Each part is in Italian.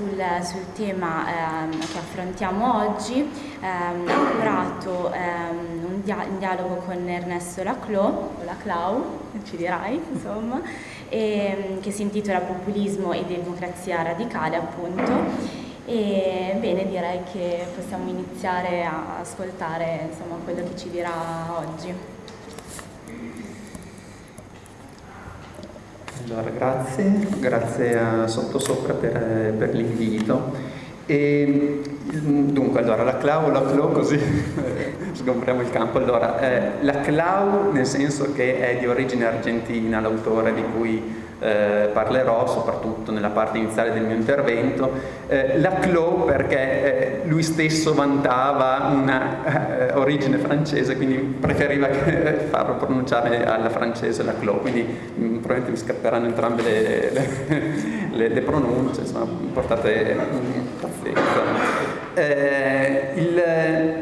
sul, sul tema ehm, che affrontiamo oggi ehm, ha curato ehm, un, dia un, dialogo con Ernesto Laclau, Laclau, ci dirai, insomma, e, ehm, che si intitola Populismo e democrazia radicale, appunto. E bene, direi che possiamo iniziare a ascoltare insomma, quello che ci dirà oggi. Allora, grazie, grazie a Sottosopra per, per l'invito. E, dunque, allora, la Clau, la Clau, così sgombriamo il campo. Allora, eh, la Clau nel senso che è di origine argentina, l'autore di cui eh, parlerò soprattutto nella parte iniziale del mio intervento, eh, la Clos perché eh, lui stesso vantava una eh, origine francese, quindi preferiva farlo pronunciare alla francese la Clos, quindi mh, mm, probabilmente mi scapperanno entrambe le, le, le, le pronunce, insomma, portate pazienza. Eh, il,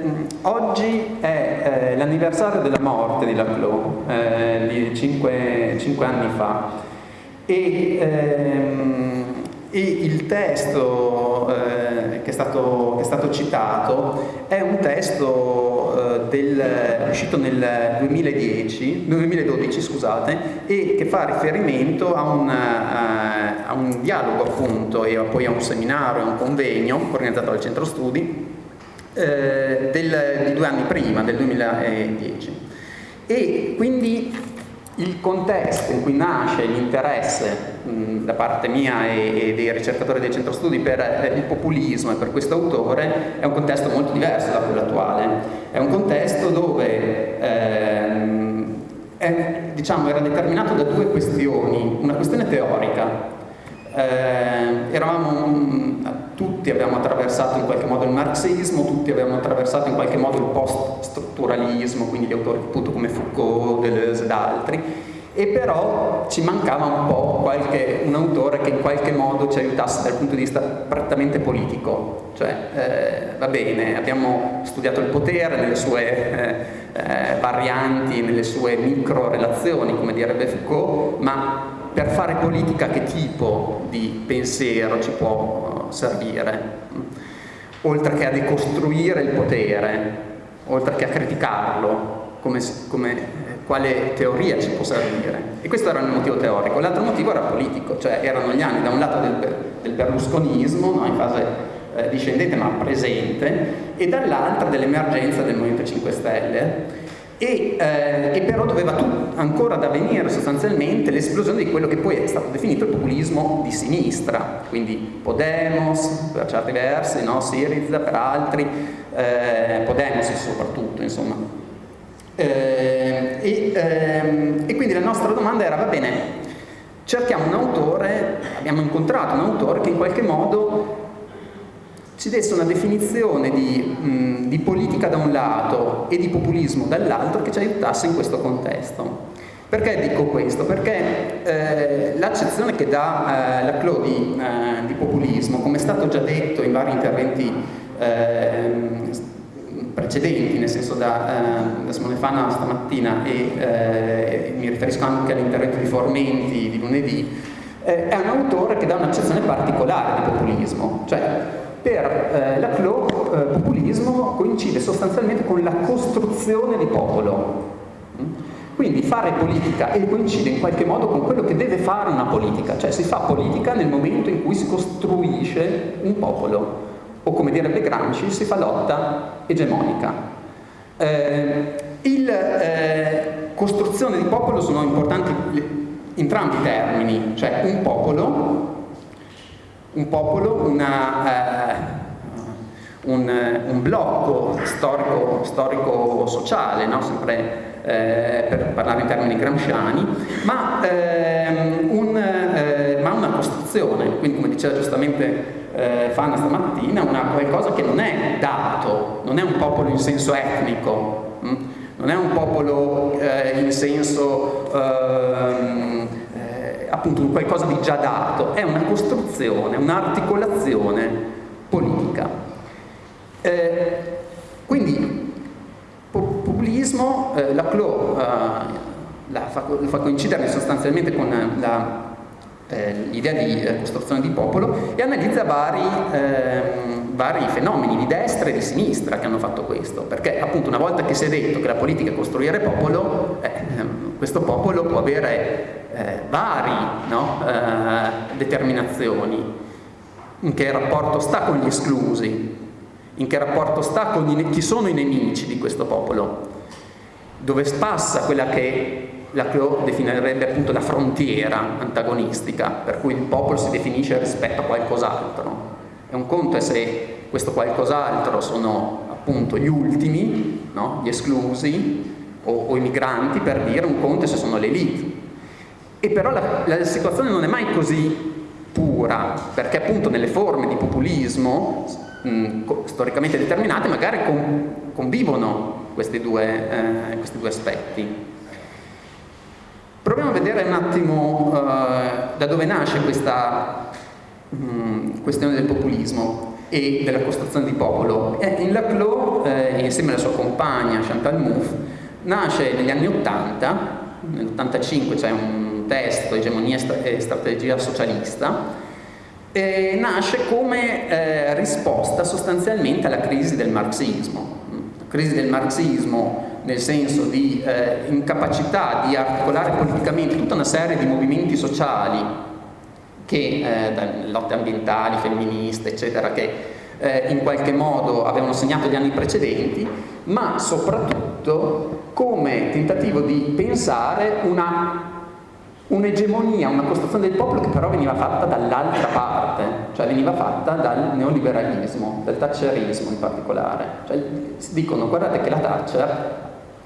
mm, oggi è eh, l'anniversario della morte di Laclos, eh, cinque, cinque anni fa e, ehm, e il testo eh, che, è stato, che, è stato, citato è un testo del, uscito nel 2010, 2012 scusate, e che fa riferimento a un, a, a un dialogo appunto e poi a un seminario, a un convegno organizzato dal centro studi eh, del, di due anni prima, del 2010. E quindi il contesto in cui nasce l'interesse da parte mia e, e, dei ricercatori del centro studi per eh, il populismo e per questo autore è un contesto molto diverso da quello attuale. È un contesto dove ehm, è, diciamo, era determinato da due questioni, una questione teorica. Eh, eravamo, tutti abbiamo attraversato in qualche modo il marxismo, tutti abbiamo attraversato in qualche modo il post-strutturalismo, quindi gli autori appunto come Foucault, Deleuze ed altri, e però ci mancava un po' qualche, un autore che in qualche modo ci aiutasse dal punto di vista prettamente politico, cioè eh, va bene, abbiamo studiato il potere nelle sue eh, eh, varianti, nelle sue micro relazioni, come direbbe Foucault, ma per fare politica che tipo di pensiero ci può servire? Oltre che a decostruire il potere, oltre che a criticarlo, come, come, quale teoria ci può servire. E questo era il motivo teorico. L'altro motivo era politico, cioè erano gli anni da un lato del, del berlusconismo, no, in fase eh, discendente ma presente, e dall'altra dell'emergenza del Movimento 5 Stelle, e, eh, e, però doveva ancora ad avvenire sostanzialmente l'esplosione di quello che poi è stato definito il populismo di sinistra, quindi Podemos per certi versi, no? Siriza per altri, eh, Podemos soprattutto insomma. Eh, e, ehm, e quindi la nostra domanda era, va bene, cerchiamo un autore, abbiamo incontrato un autore che in qualche modo ci desse una definizione di, mh, di, politica da un lato e di populismo dall'altro che ci aiutasse in questo contesto. Perché dico questo? Perché eh, l'accezione che dà eh, la Clo di, eh, di, populismo, come è stato già detto in vari interventi ehm, precedenti, nel senso da, eh, da Simone Fana stamattina e eh, mi riferisco anche all'intervento di Formenti di lunedì, eh, è un autore che dà un'accezione particolare di populismo, cioè per eh, la CLO eh, populismo coincide sostanzialmente con la costruzione di popolo. Mm? Quindi fare politica e coincide in qualche modo con quello che deve fare una politica, cioè si fa politica nel momento in cui si costruisce un popolo, o come direbbe Gramsci, si fa lotta egemonica. Eh, il, eh, costruzione di popolo sono importanti entrambi i termini, cioè un popolo un popolo, una, eh, un, un, blocco storico, storico no? sempre eh, per parlare in termini gramsciani, ma, ehm, un, eh, ma, una costruzione, quindi come diceva giustamente eh, Fanna stamattina, una, qualcosa che non è dato, non è un popolo in senso etnico, mh? Hm? non è un popolo eh, in senso ehm, appunto un qualcosa di già dato, è una costruzione, un'articolazione politica. Eh, quindi populismo, eh, la CLO eh, la fa, la fa, coincidere sostanzialmente con eh, l'idea di eh, costruzione di popolo e analizza vari, ehm, vari, fenomeni di destra e di sinistra che hanno fatto questo, perché appunto una volta che si è detto che la politica è costruire popolo, eh, questo popolo può avere eh, vari no, eh, determinazioni, in che rapporto sta con gli esclusi, in che rapporto sta con i, chi sono i nemici di questo popolo, dove passa quella che la Clot definirebbe appunto la frontiera antagonistica, per cui il popolo si definisce rispetto a qualcos'altro. E un conto è se questo qualcos'altro sono appunto gli ultimi, no? gli esclusi o, o, i migranti per dire, un conto è se sono l'elite. E però la, la situazione non è mai così pura, perché appunto nelle forme di populismo mh, storicamente determinate magari con, convivono questi due, eh, questi due aspetti. Proviamo a vedere un attimo uh, da dove nasce questa um, questione del populismo e della costruzione di popolo. Eh, in Laclos, eh, insieme alla sua compagna Chantal Mouffe, nasce negli anni 80, nell'85 c'è un testo, Egemonia e strategia socialista, e nasce come eh, risposta sostanzialmente alla crisi del marxismo. La crisi del marxismo nel senso di eh, incapacità di articolare politicamente tutta una serie di movimenti sociali che, eh, lotte ambientali, femministe, eccetera, che eh, in qualche modo avevano segnato gli anni precedenti, ma soprattutto come tentativo di pensare una un'egemonia, una costruzione del popolo che però veniva fatta dall'altra parte, cioè veniva fatta dal neoliberalismo, dal thatcherismo in particolare. Cioè, dicono guardate che la Thatcher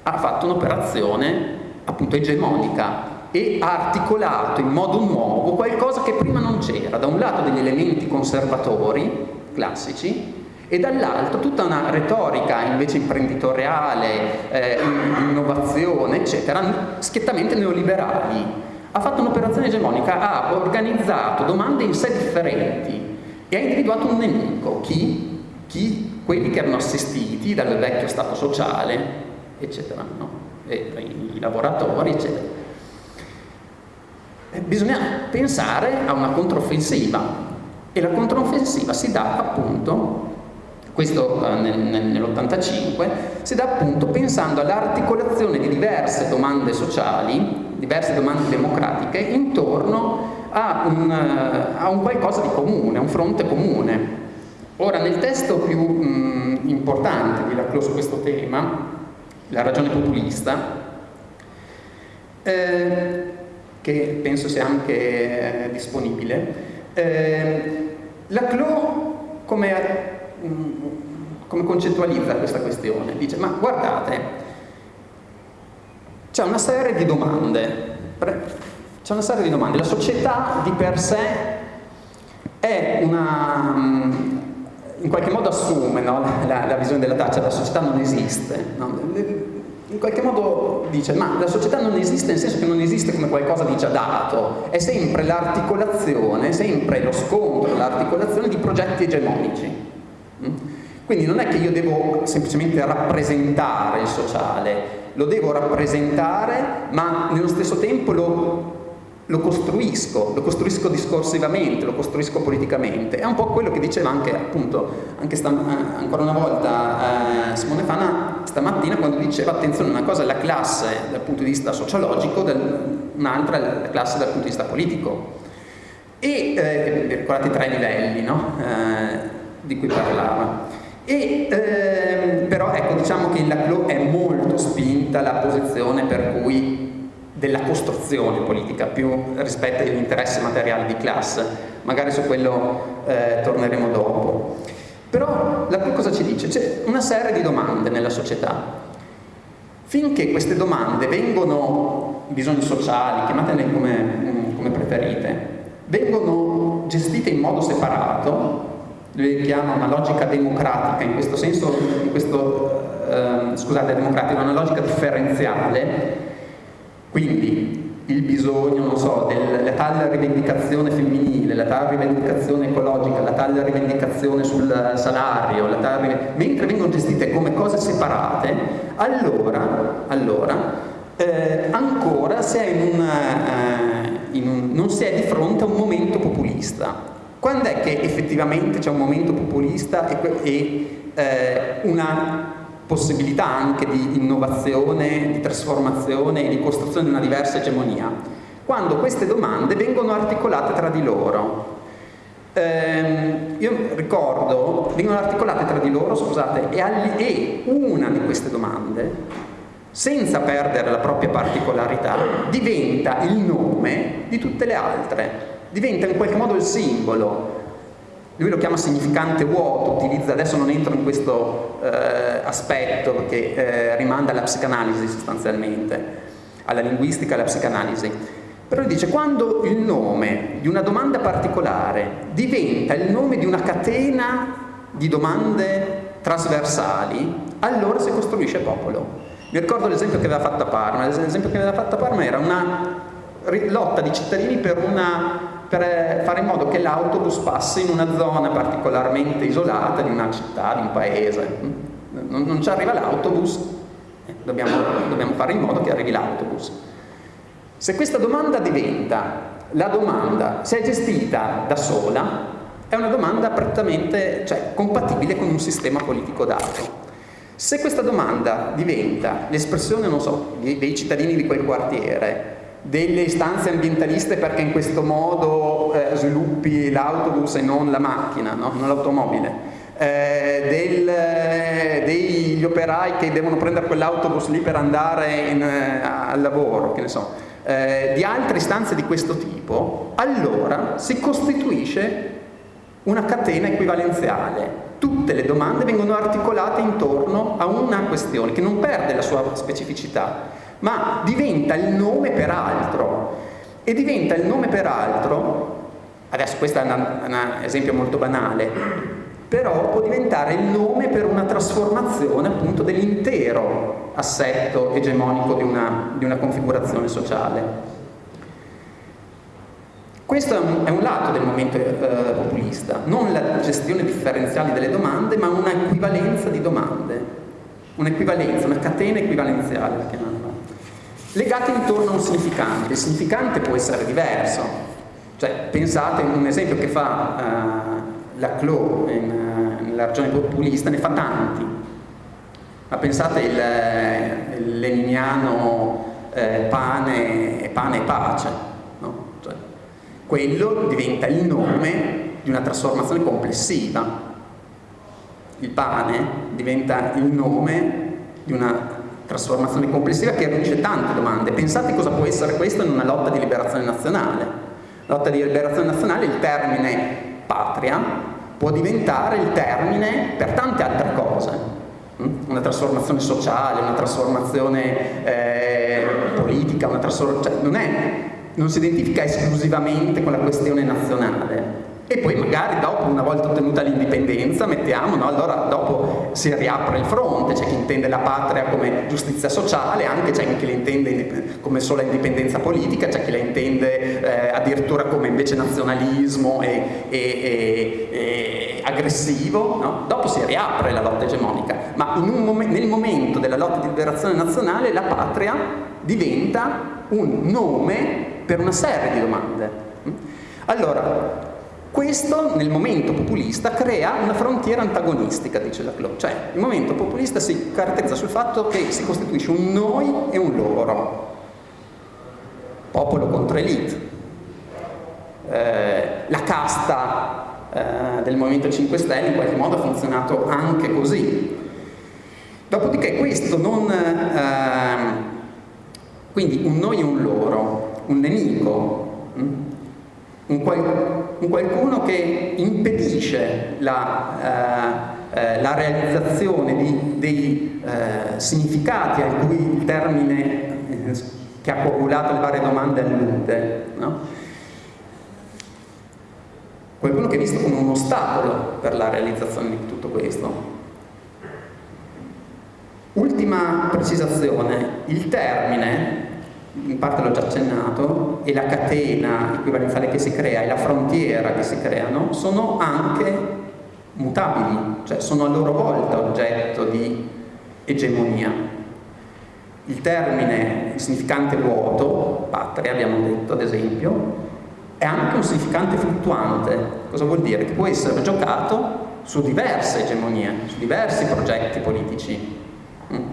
ha fatto un'operazione appunto egemonica e ha articolato in modo nuovo qualcosa che prima non c'era, da un lato degli elementi conservatori classici e dall'altro tutta una retorica invece imprenditoriale, eh, innovazione, eccetera, schiettamente neoliberali. Ha fatto un'operazione egemonica, ha organizzato domande in sé differenti e ha individuato un nemico, chi? chi? Quelli che erano assistiti dal vecchio Stato sociale, eccetera, no? i lavoratori, eccetera. Bisogna pensare a una controffensiva e la controffensiva si dà appunto, questo eh, nel, nell'85, si dà appunto pensando all'articolazione di diverse domande sociali, diverse domande democratiche intorno a un, eh, a un qualcosa di comune, a un fronte comune. Ora, nel testo più mh, importante di Laclos su questo tema, la ragione populista, eh, che penso sia anche eh, disponibile. Eh, la CLO come, mm, come concettualizza questa questione? Dice, ma guardate, c'è una serie di domande, c'è una serie di domande, la società di per sé è una, mm, in qualche modo assume no, la, la, visione della Thatcher, la società non esiste. No? In qualche modo dice, ma la società non esiste nel senso che non esiste come qualcosa di già dato, è sempre l'articolazione, sempre lo scontro, l'articolazione di progetti egemonici. Mm? Quindi non è che io devo semplicemente rappresentare il sociale, lo devo rappresentare, ma nello stesso tempo lo lo costruisco, lo costruisco discorsivamente, lo costruisco politicamente. È un po' quello che diceva anche, appunto, anche eh, ancora una volta eh, Simone Fana stamattina quando diceva attenzione, una cosa è la classe dal punto di vista sociologico, un'altra è la classe dal punto di vista politico. E eh, ricordate i tre livelli no? eh, di cui parlava. E, ehm, però ecco, diciamo che in Laclos è molto spinta la posizione per cui della costruzione politica più rispetto agli interessi materiali di classe. Magari su quello eh, torneremo dopo. Però la cosa ci dice? C'è una serie di domande nella società. Finché queste domande vengono, bisogni sociali, chiamatele come, come preferite, vengono gestite in modo separato, lui chiama una logica democratica, in questo senso, in questo, eh, scusate, democratica, una logica differenziale, quindi il bisogno, non so, della tale rivendicazione femminile, la tale rivendicazione ecologica, la tale rivendicazione sul salario, tale, mentre vengono gestite come cose separate, allora, allora eh, ancora si è in un, eh, un non si è di fronte a un momento populista. Quando è che effettivamente c'è un momento populista e, e eh, una possibilità anche di innovazione, di trasformazione e di costruzione di una diversa egemonia? Quando queste domande vengono articolate tra di loro. Eh, io ricordo, vengono articolate tra di loro, scusate, e, e una di queste domande senza perdere la propria particolarità, diventa il nome di tutte le altre, diventa in qualche modo il simbolo. Lui lo chiama significante vuoto, utilizza, adesso non entro in questo eh, aspetto perché eh, rimanda alla psicanalisi sostanzialmente, alla linguistica e alla psicanalisi. Però dice quando il nome di una domanda particolare diventa il nome di una catena di domande trasversali, allora si costruisce popolo. Mi ricordo l'esempio che aveva fatto a Parma, l'esempio che aveva fatto a Parma era una lotta di cittadini per, una, per eh, fare in modo che l'autobus passi in una zona particolarmente isolata di una città, di un paese. Non, non ci arriva l'autobus, eh, dobbiamo, dobbiamo fare in modo che arrivi l'autobus. Se questa domanda diventa la domanda, se è gestita da sola, è una domanda prettamente cioè, compatibile con un sistema politico dato. Se questa domanda diventa l'espressione, non so, dei cittadini di quel quartiere, delle istanze ambientaliste perché in questo modo eh, sviluppi l'autobus e non la macchina, no? non l'automobile, eh, eh, degli operai che devono prendere quell'autobus lì per andare in, eh, al lavoro, che ne so, eh, di altre istanze di questo tipo, allora si costituisce una catena equivalenziale. Tutte le domande vengono articolate intorno a una questione che non perde la sua specificità, ma diventa il nome per altro. E diventa il nome per altro, adesso questo è un esempio molto banale, però può diventare il nome per una trasformazione appunto dell'intero assetto egemonico di una, di una configurazione sociale. Questo è un, è un lato del momento eh, populista, non la gestione differenziale delle domande, ma una equivalenza di domande, un'equivalenza, una catena equivalenziale. Legate intorno a un significante. Il significante può essere diverso. Cioè, pensate, un esempio che fa uh, la Clo in, uh, nella regione populista, ne fa tanti. Ma pensate il, il leniniano eh, pane, pane e pace quello diventa il nome di una trasformazione complessiva. Il pane diventa il nome di una trasformazione complessiva che riunisce tante domande. Pensate cosa può essere questo in una lotta di liberazione nazionale. La lotta di liberazione nazionale, il termine patria, può diventare il termine per tante altre cose. Mm? Una trasformazione sociale, una trasformazione eh, politica, una trasformazione... Cioè, non non si identifica esclusivamente con la questione nazionale e poi magari dopo, una volta ottenuta l'indipendenza, mettiamo, no? allora dopo si riapre il fronte, c'è chi intende la patria come giustizia sociale, anche c'è chi la intende come sola indipendenza politica, c'è chi la intende eh, addirittura come invece nazionalismo e, e, e, e aggressivo, no? dopo si riapre la lotta egemonica, ma mom nel momento della lotta di liberazione nazionale la patria diventa un nome per una serie di domande. Allora, questo nel momento populista crea una frontiera antagonistica, dice la Clo, cioè il momento populista si caratterizza sul fatto che si costituisce un noi e un loro, popolo contro elite. Eh, la casta eh, del Movimento 5 Stelle in qualche modo ha funzionato anche così. Dopodiché questo non... Eh, quindi un noi e un loro, un nemico, mm? un, qual, un qualcuno che impedisce la, eh, eh, la realizzazione di, dei eh, significati a cui il termine eh, che ha coagulato le varie domande allude. No? Qualcuno che è visto come un ostacolo per la realizzazione di tutto questo. Ultima precisazione, il termine, in parte l'ho già accennato, e la catena equivalenziale che si crea e la frontiera che si creano sono anche mutabili, cioè sono a loro volta oggetto di egemonia. Il termine il significante vuoto, patria abbiamo detto ad esempio, è anche un significante fluttuante. Cosa vuol dire? Che può essere giocato su diverse egemonie, su diversi progetti politici. Mm.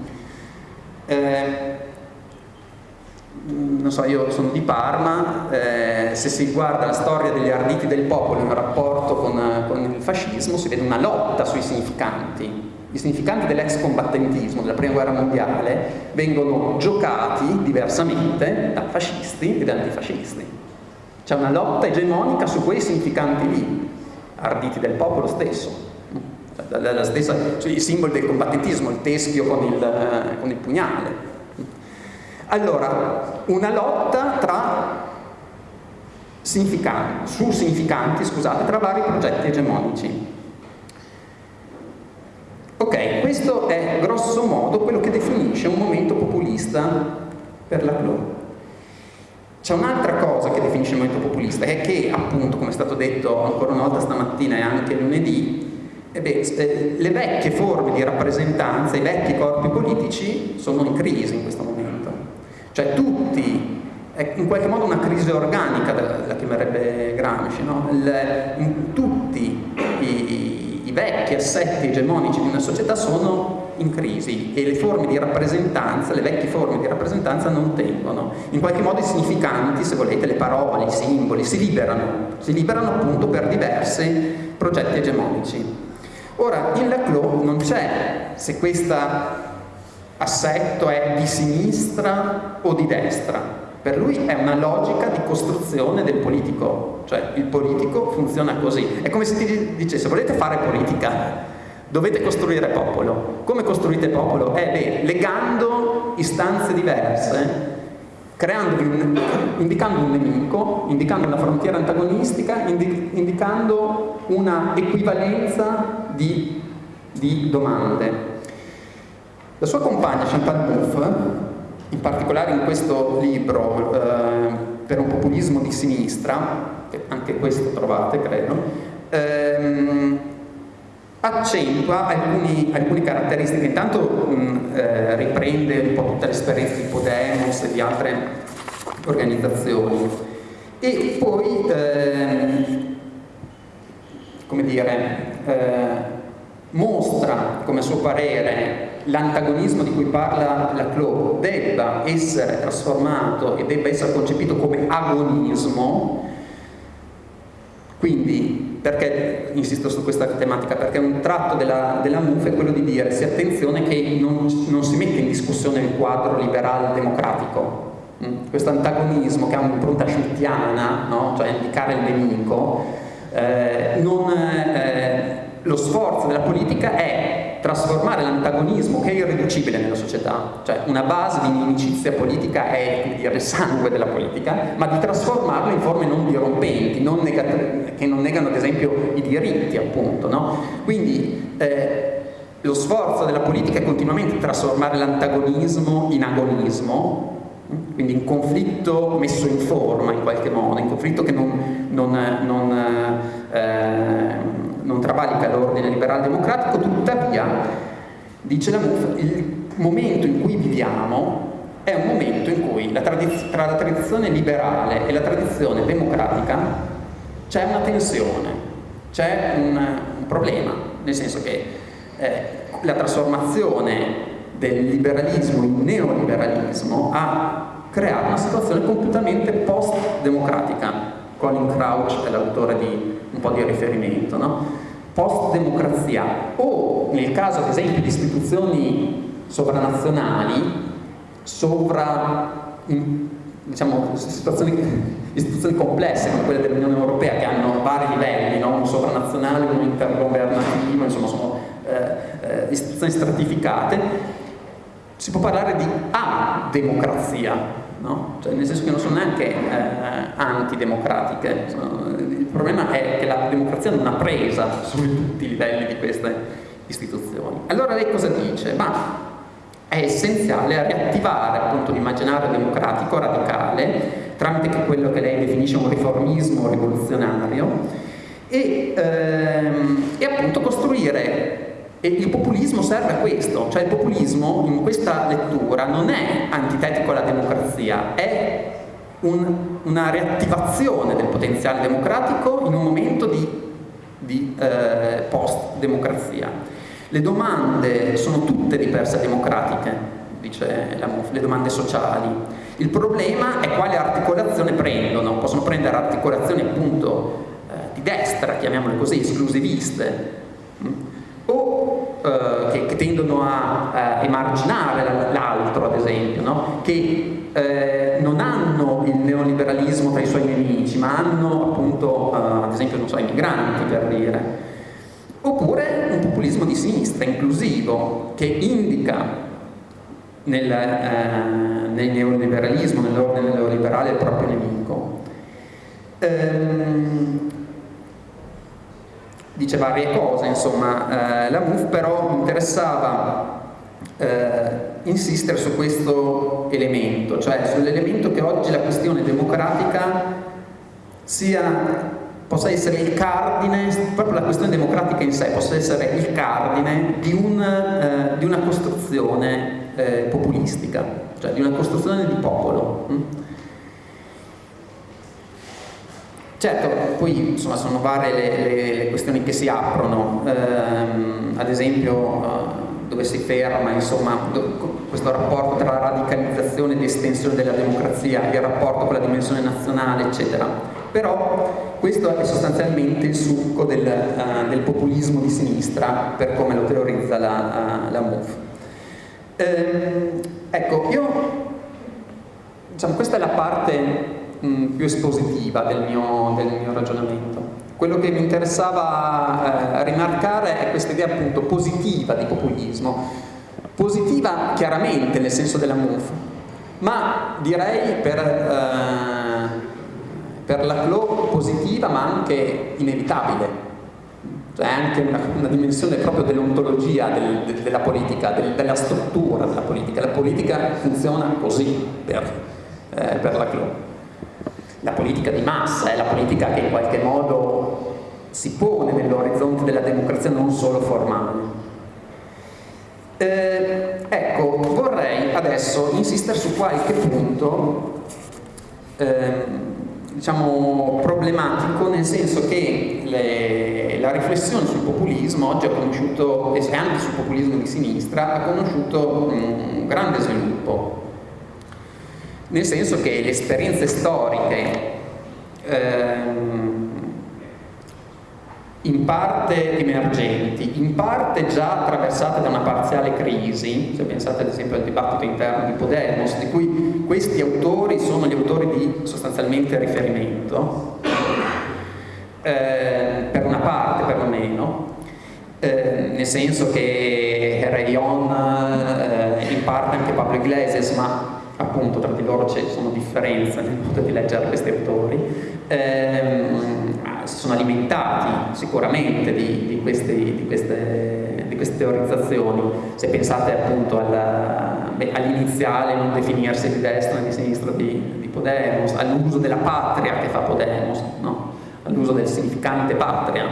Eh, non so, io sono di Parma, eh, se si guarda la storia degli arditi del popolo in rapporto con, con il fascismo, si vede una lotta sui significanti. I significanti dell'ex combattentismo della prima guerra mondiale vengono giocati diversamente da fascisti e da antifascisti. C'è una lotta egemonica su quei significanti lì, arditi del popolo stesso. Cioè, la, la stessa, cioè, i simboli del combattentismo, il teschio con il, eh, con il pugnale. Allora, una lotta tra significanti, su significanti, scusate, tra vari progetti egemonici. Ok, questo è grosso modo quello che definisce un momento populista per la Clou. C'è un'altra cosa che definisce il movimento populista, è che appunto, come è stato detto ancora una volta stamattina e anche lunedì, eh beh, eh, le vecchie forme di rappresentanza, i vecchi corpi politici sono in crisi in questo momento. Cioè tutti, è in qualche modo una crisi organica, la chiamerebbe Gramsci, no? Il, tutti i, i vecchi assetti egemonici di una società sono in crisi e le forme di rappresentanza, le vecchie forme di rappresentanza non tengono. In qualche modo i significanti, se volete, le parole, i simboli, si liberano, si liberano appunto per diversi progetti egemonici. Ora, in Laclos non c'è, se questa assetto è di sinistra o di destra. Per lui è una logica di costruzione del politico, cioè il politico funziona così. È come se ti dicesse volete fare politica, dovete costruire popolo. Come costruite popolo? Eh beh, legando istanze diverse, un, indicando un nemico, indicando una frontiera antagonistica, indi, indicando una equivalenza di, di domande. La sua compagna Chantal Mouffe, in particolare in questo libro eh, per un populismo di sinistra, che anche questo trovate credo, ehm, accentua alcuni, alcune caratteristiche, intanto mh, mm, eh, riprende un po' tutte le esperienze di Podemos e di altre organizzazioni. E poi, ehm, come dire, eh, mostra come a suo parere l'antagonismo di cui parla la Clo debba essere trasformato e debba essere concepito come agonismo, quindi perché insisto su questa tematica? Perché un tratto della, della MUF è quello di dire sì attenzione che non, non si mette in discussione il quadro liberal democratico, mm? questo antagonismo che ha un'impronta schmittiana, no? cioè indicare il nemico, eh, non, eh, lo sforzo della politica è trasformare l'antagonismo che è irriducibile nella società, cioè una base di inimicizia politica è dire, il sangue della politica, ma di trasformarlo in forme non dirompenti, non che non negano ad esempio i diritti appunto. No? Quindi eh, lo sforzo della politica è continuamente trasformare l'antagonismo in agonismo, quindi in conflitto messo in forma in qualche modo, in conflitto che non, non, non eh, travalica l'ordine liberal democratico, tuttavia, dice la MUF, il momento in cui viviamo è un momento in cui la tra la tradizione liberale e la tradizione democratica c'è una tensione, c'è un, un, problema, nel senso che eh, la trasformazione del liberalismo in neoliberalismo ha creato una situazione completamente post-democratica. Colin Crouch è l'autore di un po' di riferimento, no? Post-democrazia o nel caso ad esempio di istituzioni sovranazionali, sovra, diciamo, situazioni, istituzioni complesse come quelle dell'Unione Europea che hanno vari livelli, no? un sovranazionale, un intergovernativo, insomma sono eh, eh, istituzioni stratificate, si può parlare di a-democrazia, no? cioè, nel senso che non sono neanche eh, antidemocratiche, il problema è che la democrazia non ha presa su tutti i livelli di queste istituzioni. Allora lei cosa dice? Ma è essenziale riattivare appunto l'immaginario democratico radicale tramite quello che lei definisce un riformismo rivoluzionario e, ehm, e appunto costruire e il populismo serve a questo, cioè il populismo in questa lettura non è antitetico alla democrazia, è un, una riattivazione del potenziale democratico in un momento di, di eh, post-democrazia. Le domande sono tutte di per sé democratiche, dice la MUF, le domande sociali. Il problema è quale articolazione prendono, possono prendere articolazioni appunto eh, di destra, chiamiamole così, esclusiviste, mm? Eh, che, che, tendono a, a emarginare l'altro, ad esempio, no? che eh, non hanno il neoliberalismo tra i suoi nemici, ma hanno appunto, eh, ad esempio, non so, i migranti per dire. Oppure un populismo di sinistra, inclusivo, che indica nel, eh, nel neoliberalismo, nell'ordine neoliberale il proprio nemico. Ehm, dice varie cose, insomma, eh, la MUF però mi interessava eh, insistere su questo elemento, cioè sull'elemento che oggi la questione democratica sia, possa essere il cardine, proprio la questione democratica in sé possa essere il cardine di, un, eh, di una costruzione eh, populistica, cioè di una costruzione di popolo. Hm? Certo, poi insomma, sono varie le, le, le, questioni che si aprono, ehm, ad esempio eh, dove si ferma insomma, questo rapporto tra radicalizzazione ed estensione della democrazia, il rapporto con la dimensione nazionale, eccetera. Però questo è sostanzialmente il succo del, uh, del populismo di sinistra, per come lo teorizza la, uh, la MOVE. Ehm, ecco, io, diciamo, questa è la parte mh, più espositiva del mio, del mio ragionamento. Quello che mi interessava eh, rimarcare è questa idea appunto positiva di populismo, positiva chiaramente nel senso della MUF, ma direi per, eh, per la CLO positiva ma anche inevitabile, cioè anche una, una dimensione proprio dell'ontologia del, de, della politica, del, della struttura della politica. La politica funziona così per, eh, per la CLO la politica di massa, è la politica che in qualche modo si pone nell'orizzonte della democrazia non solo formale. Eh, ecco, vorrei adesso insistere su qualche punto eh, diciamo problematico nel senso che le, la riflessione sul populismo oggi ha conosciuto, e anche sul populismo di sinistra, ha conosciuto un grande sviluppo nel senso che le esperienze storiche ehm, in parte emergenti, in parte già attraversate da una parziale crisi, se pensate ad esempio al dibattito interno di Podemos, di cui questi autori sono gli autori di sostanzialmente riferimento, eh, per una parte perlomeno, eh, nel senso che Rayon, eh, in parte anche Pablo Iglesias, ma appunto tra di loro ci sono differenze nel modo di leggere questi autori, ehm, si sono alimentati sicuramente di, di, questi, di, queste, di, queste, teorizzazioni. Se pensate appunto all'iniziale non definirsi di destra né di sinistra di, Podemos, all'uso della patria che fa Podemos, no? all'uso del significante patria,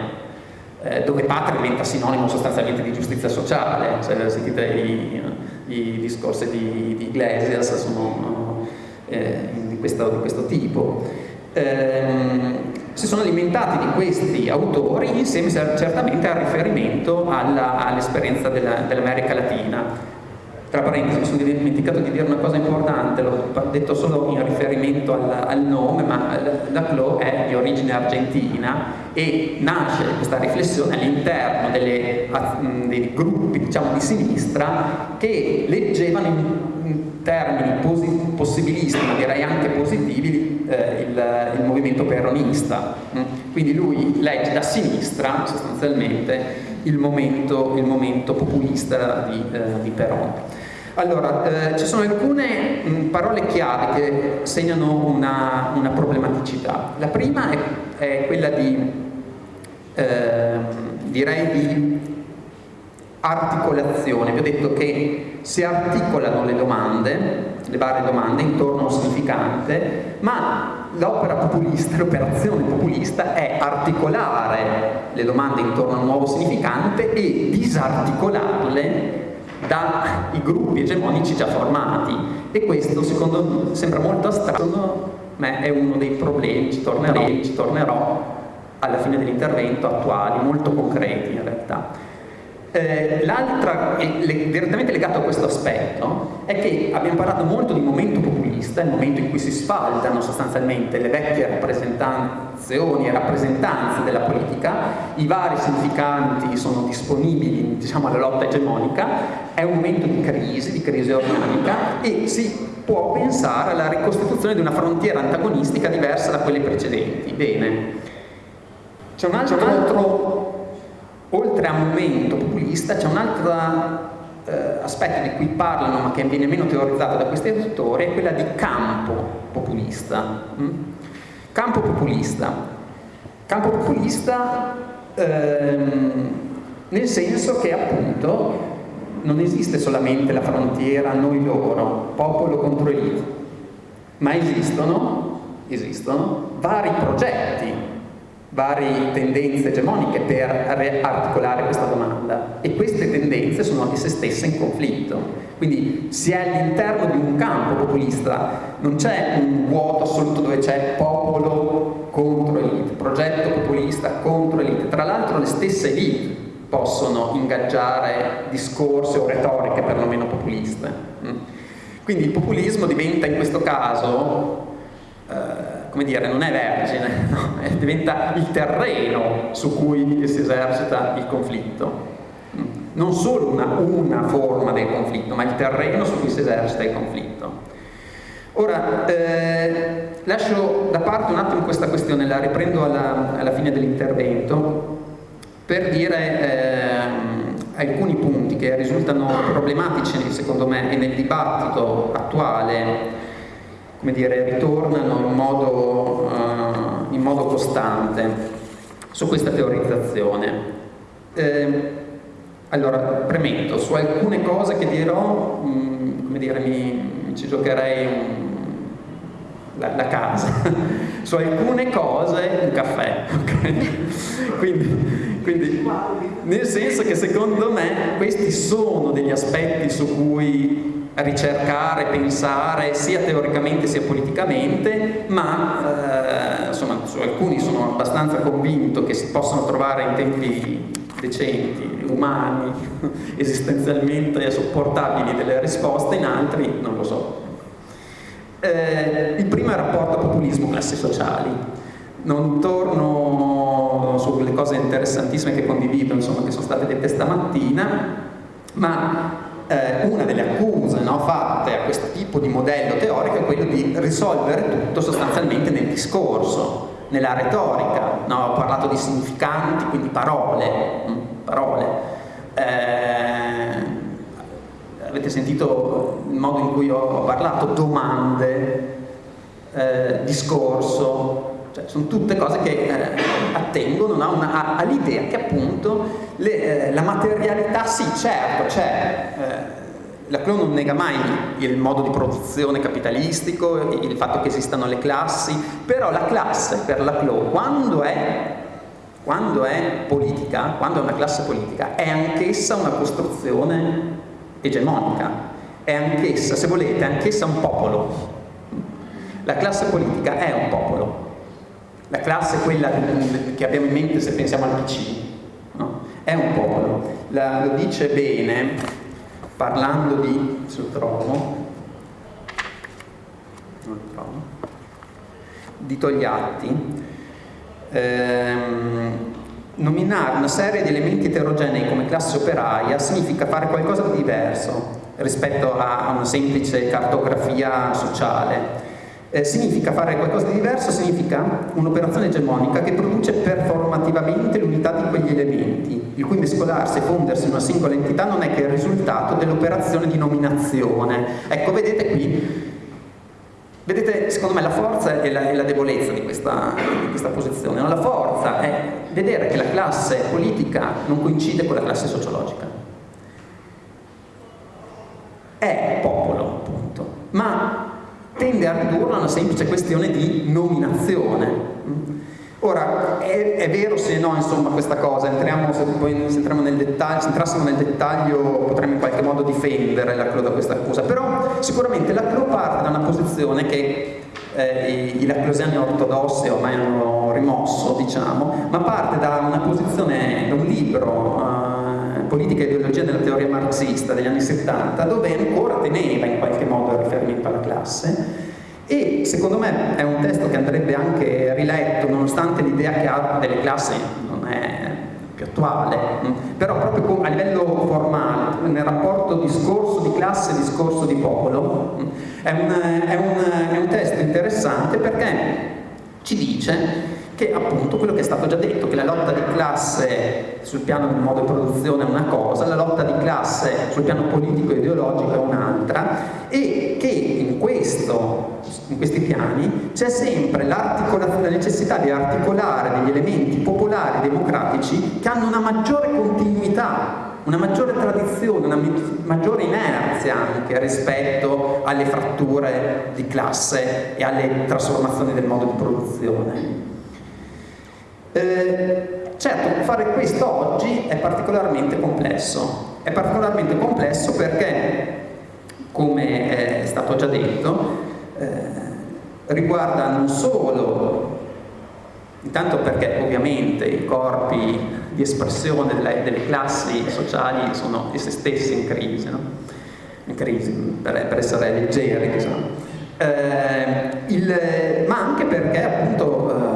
eh, dove patria diventa sinonimo sostanzialmente di giustizia sociale, se sentite i, i discorsi di, di Iglesias sono eh, di, questo, di, questo, tipo. Eh, si sono alimentati di questi autori insieme certamente al riferimento all'esperienza all dell'America Latina tra parentesi, mi sono dimenticato di dire una cosa importante, l'ho detto solo in riferimento al, al nome, ma la CLO è di origine argentina e nasce questa riflessione all'interno dei gruppi diciamo, di sinistra che leggevano in, in termini possibilisti, direi anche positivi, eh, il, il, movimento peronista. Quindi lui legge da sinistra sostanzialmente il momento, il momento populista di, eh, di Peron. Allora, eh, ci sono alcune mh, parole chiave che segnano una, una problematicità. La prima è, è quella di, eh, direi di articolazione. Vi ho detto che si articolano le domande, le varie domande intorno a un significante, ma l'opera populista, l'operazione populista è articolare le domande intorno a un nuovo significante e disarticolarle dai gruppi egemonici già formati e questo secondo me sembra molto astratto ma è uno dei problemi, ci tornerò, ci tornerò alla fine dell'intervento, attuali, molto concreti in realtà. Eh, L'altra, direttamente legato a questo aspetto, è che abbiamo parlato molto di momento populista, il momento in cui si sfaldano sostanzialmente le vecchie rappresentazioni e rappresentanze della politica, i vari significanti sono disponibili diciamo, alla lotta egemonica, è un momento di crisi, di crisi organica e si può pensare alla ricostituzione di una frontiera antagonistica diversa da quelle precedenti. Bene, c'è un altro oltre a momento populista c'è un altro eh, aspetto di cui parlano ma che viene meno teorizzato da questi autori è quella di campo populista. Mm? Campo populista. Campo populista ehm, nel senso che appunto non esiste solamente la frontiera noi-loro, popolo contro elite, ma esistono, esistono vari progetti varie tendenze egemoniche per articolare questa domanda e queste tendenze sono esse stesse in conflitto. Quindi se all'interno di un campo populista non c'è un vuoto assoluto dove c'è popolo contro elite, progetto populista contro elite, tra l'altro le stesse elite possono ingaggiare discorsi o retoriche perlomeno populiste. Mm. Quindi il populismo diventa in questo caso eh, come dire, non è vergine, no? diventa il terreno su cui si esercita il conflitto. Non solo una, una, forma del conflitto, ma il terreno su cui si esercita il conflitto. Ora, eh, lascio da parte un attimo questa questione, la riprendo alla, alla fine dell'intervento, per dire eh, alcuni punti che risultano problematici secondo me e nel dibattito attuale come dire, ritornano in modo, uh, in modo costante su questa teorizzazione. Eh, allora, premetto, su alcune cose che dirò, mh, mm, come dire, mi, ci giocherei un, la, la, casa, su alcune cose un caffè, ok? quindi, quindi, nel senso che secondo me questi sono degli aspetti su cui ricercare, pensare sia teoricamente sia politicamente, ma eh, insomma su alcuni sono abbastanza convinto che si possono trovare in tempi decenti, umani, esistenzialmente sopportabili delle risposte, in altri non lo so. Eh, il primo è il rapporto populismo-classi sociali. Non torno sulle cose interessantissime che condivido, insomma, che sono state dette stamattina, ma eh, una delle accuse no, fatte a questo tipo di modello teorico è quello di risolvere tutto sostanzialmente nel discorso, nella retorica. No? Ho parlato di significanti, quindi parole. Mm, parole. Eh, avete sentito il modo in cui ho parlato, domande, eh, discorso, cioè, sono tutte cose che eh, attengono all'idea che appunto le, eh, la materialità, sì certo c'è, eh, la Clone non nega mai il modo di produzione capitalistico, il fatto che esistano le classi, però la classe per la Clone quando è, quando è politica, quando è una classe politica, è anch'essa una costruzione egemonica, è anch'essa, se volete, anch'essa un popolo. La classe politica è un popolo, la classe è quella che abbiamo in mente se pensiamo al PC, no? è un popolo. La, lo dice bene, parlando di, se lo trovo, di Togliatti, ehm, nominare una serie di elementi eterogenei come classe operaia significa fare qualcosa di diverso rispetto a una semplice cartografia sociale eh, significa fare qualcosa di diverso, significa un'operazione egemonica che produce performativamente l'unità di quegli elementi, il cui mescolarsi e fondersi in una singola entità non è che il risultato dell'operazione di nominazione. Ecco, vedete qui, vedete secondo me la forza e la, e la debolezza di questa, di questa posizione. No? La forza è vedere che la classe politica non coincide con la classe sociologica. È a ridurla a una semplice questione di nominazione. Ora, è, è vero se no, insomma, questa cosa, entriamo, se poi se nel dettaglio, se entrassimo nel dettaglio potremmo in qualche modo difendere la CLO da questa accusa, però sicuramente la CLO parte da una posizione che eh, i, i laclosiani ortodossi ormai hanno rimosso, diciamo, ma parte da una posizione, da un libro, eh, Politica e ideologia della teoria marxista degli anni 70, dove ancora teneva in qualche modo il riferimento alla classe, e secondo me è un testo che andrebbe anche riletto, nonostante l'idea che ha delle classi non è più attuale, mm, però proprio a livello formale, nel rapporto discorso di classe discorso di popolo, mm, è un, è, un, è un testo interessante perché ci dice che appunto quello che è stato già detto, che la lotta di classe sul piano del modo di produzione è una cosa, la lotta di classe sul piano politico e ideologico è un'altra e che in, questo, in questi piani c'è sempre la necessità di articolare degli elementi popolari democratici che hanno una maggiore continuità una maggiore tradizione, una maggiore inerzia anche rispetto alle fratture di classe e alle trasformazioni del modo di produzione. Eh, certo, fare questo oggi è particolarmente complesso. È particolarmente complesso perché, come è stato già detto, eh, riguarda non solo, intanto perché ovviamente i corpi di espressione delle, delle classi sociali sono essi stessi in crisi, no? in crisi per, per essere leggeri, diciamo. Eh, il, ma anche perché appunto eh,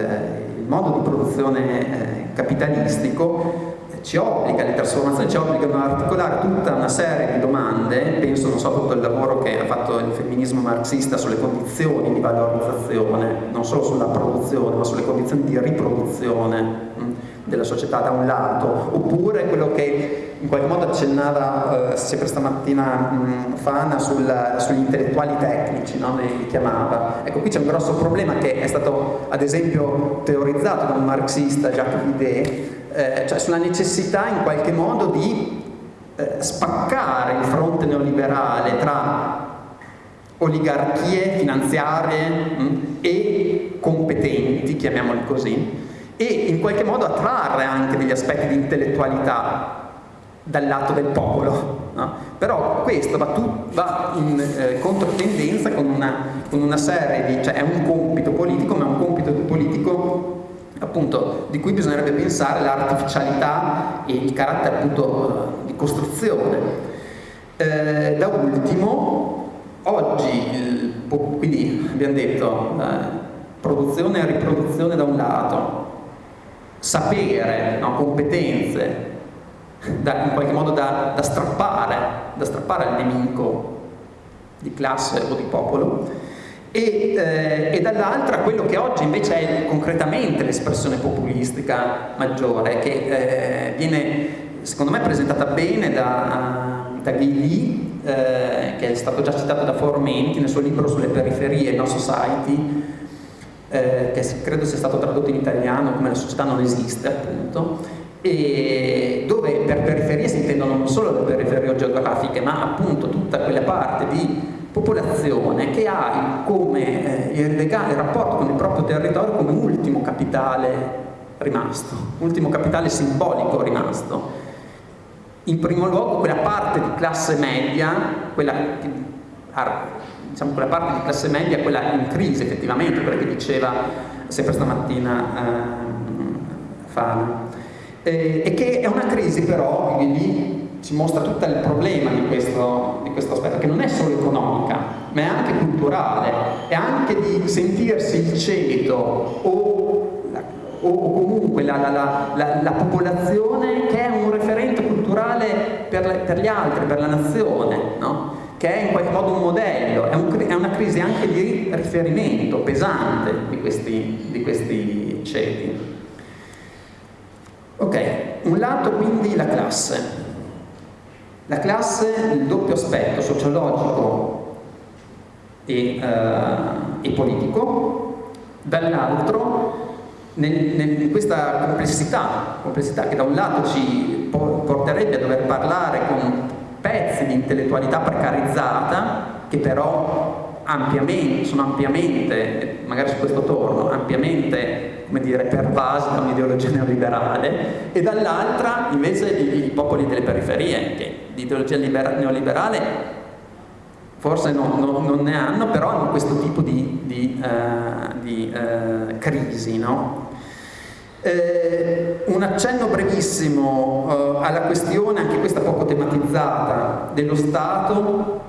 il, il, modo di produzione eh, capitalistico ci obbliga, le trasformazioni ci obbligano ad articolare tutta una serie di domande, penso non so tutto il lavoro che ha fatto il femminismo marxista sulle condizioni di valorizzazione, non solo sulla produzione, ma sulle condizioni di riproduzione mm, della società da un lato, oppure quello che in qualche modo accennava eh, sempre stamattina mh, Fana sul, sugli intellettuali tecnici, no? li chiamava. Ecco, qui c'è un grosso problema che è stato ad esempio teorizzato da un marxista, Jacques Vide, eh, cioè sulla necessità in qualche modo di eh, spaccare il fronte neoliberale tra oligarchie finanziarie mh, e competenti, chiamiamoli così, e in qualche modo attrarre anche degli aspetti di intellettualità dal lato del popolo. No? Però questo va, tu, va in eh, controtendenza con una, con una serie di... cioè è un compito politico, ma è un compito politico appunto di cui bisognerebbe pensare l'artificialità e il carattere appunto di costruzione. Eh, da ultimo, oggi, il, quindi abbiamo detto eh, produzione e riproduzione da un lato, sapere, no, competenze, da, in qualche modo da, da, strappare, da strappare al nemico di classe o di popolo, e, eh, e dall'altra quello che oggi invece è concretamente l'espressione populistica maggiore, che eh, viene secondo me presentata bene da, da Ghigli, eh, che è stato già citato da Formenti nel suo libro sulle periferie, No Society, eh, che credo sia stato tradotto in italiano come la società non esiste appunto, e dove per periferie si intendono non solo le periferie geografiche, ma appunto tutta quella parte di popolazione che ha come eh, il, legale, il rapporto con il proprio territorio come ultimo capitale rimasto, ultimo capitale simbolico rimasto. In primo luogo quella parte di classe media, quella, diciamo, quella parte di classe media, quella in crisi effettivamente, quella che diceva sempre stamattina eh, Fana, eh, e che è una crisi però, lì ci mostra tutto il problema di questo, di questo, aspetto, che non è solo economica, ma è anche culturale, è anche di sentirsi il ceto o, o comunque la, la, la, la, popolazione che è un referente culturale per, per gli altri, per la nazione, no? Che è in qualche modo un modello, è, un, è, una crisi anche di riferimento pesante di questi, di questi ceti. Ok, un lato quindi la classe, la classe, il doppio aspetto sociologico e, eh, e politico, dall'altro in questa complessità, complessità che da un lato ci porterebbe a dover parlare con pezzi di intellettualità precarizzata che però ampiamente, sono ampiamente, magari su questo torno, ampiamente come dire, pervasi da un'ideologia neoliberale e dall'altra invece i, i, popoli delle periferie che di ideologia neoliberale forse no, no, non ne hanno, però hanno questo tipo di, di, uh, di uh, crisi. No? Eh, un accenno brevissimo uh, alla questione, anche questa poco tematizzata, dello Stato,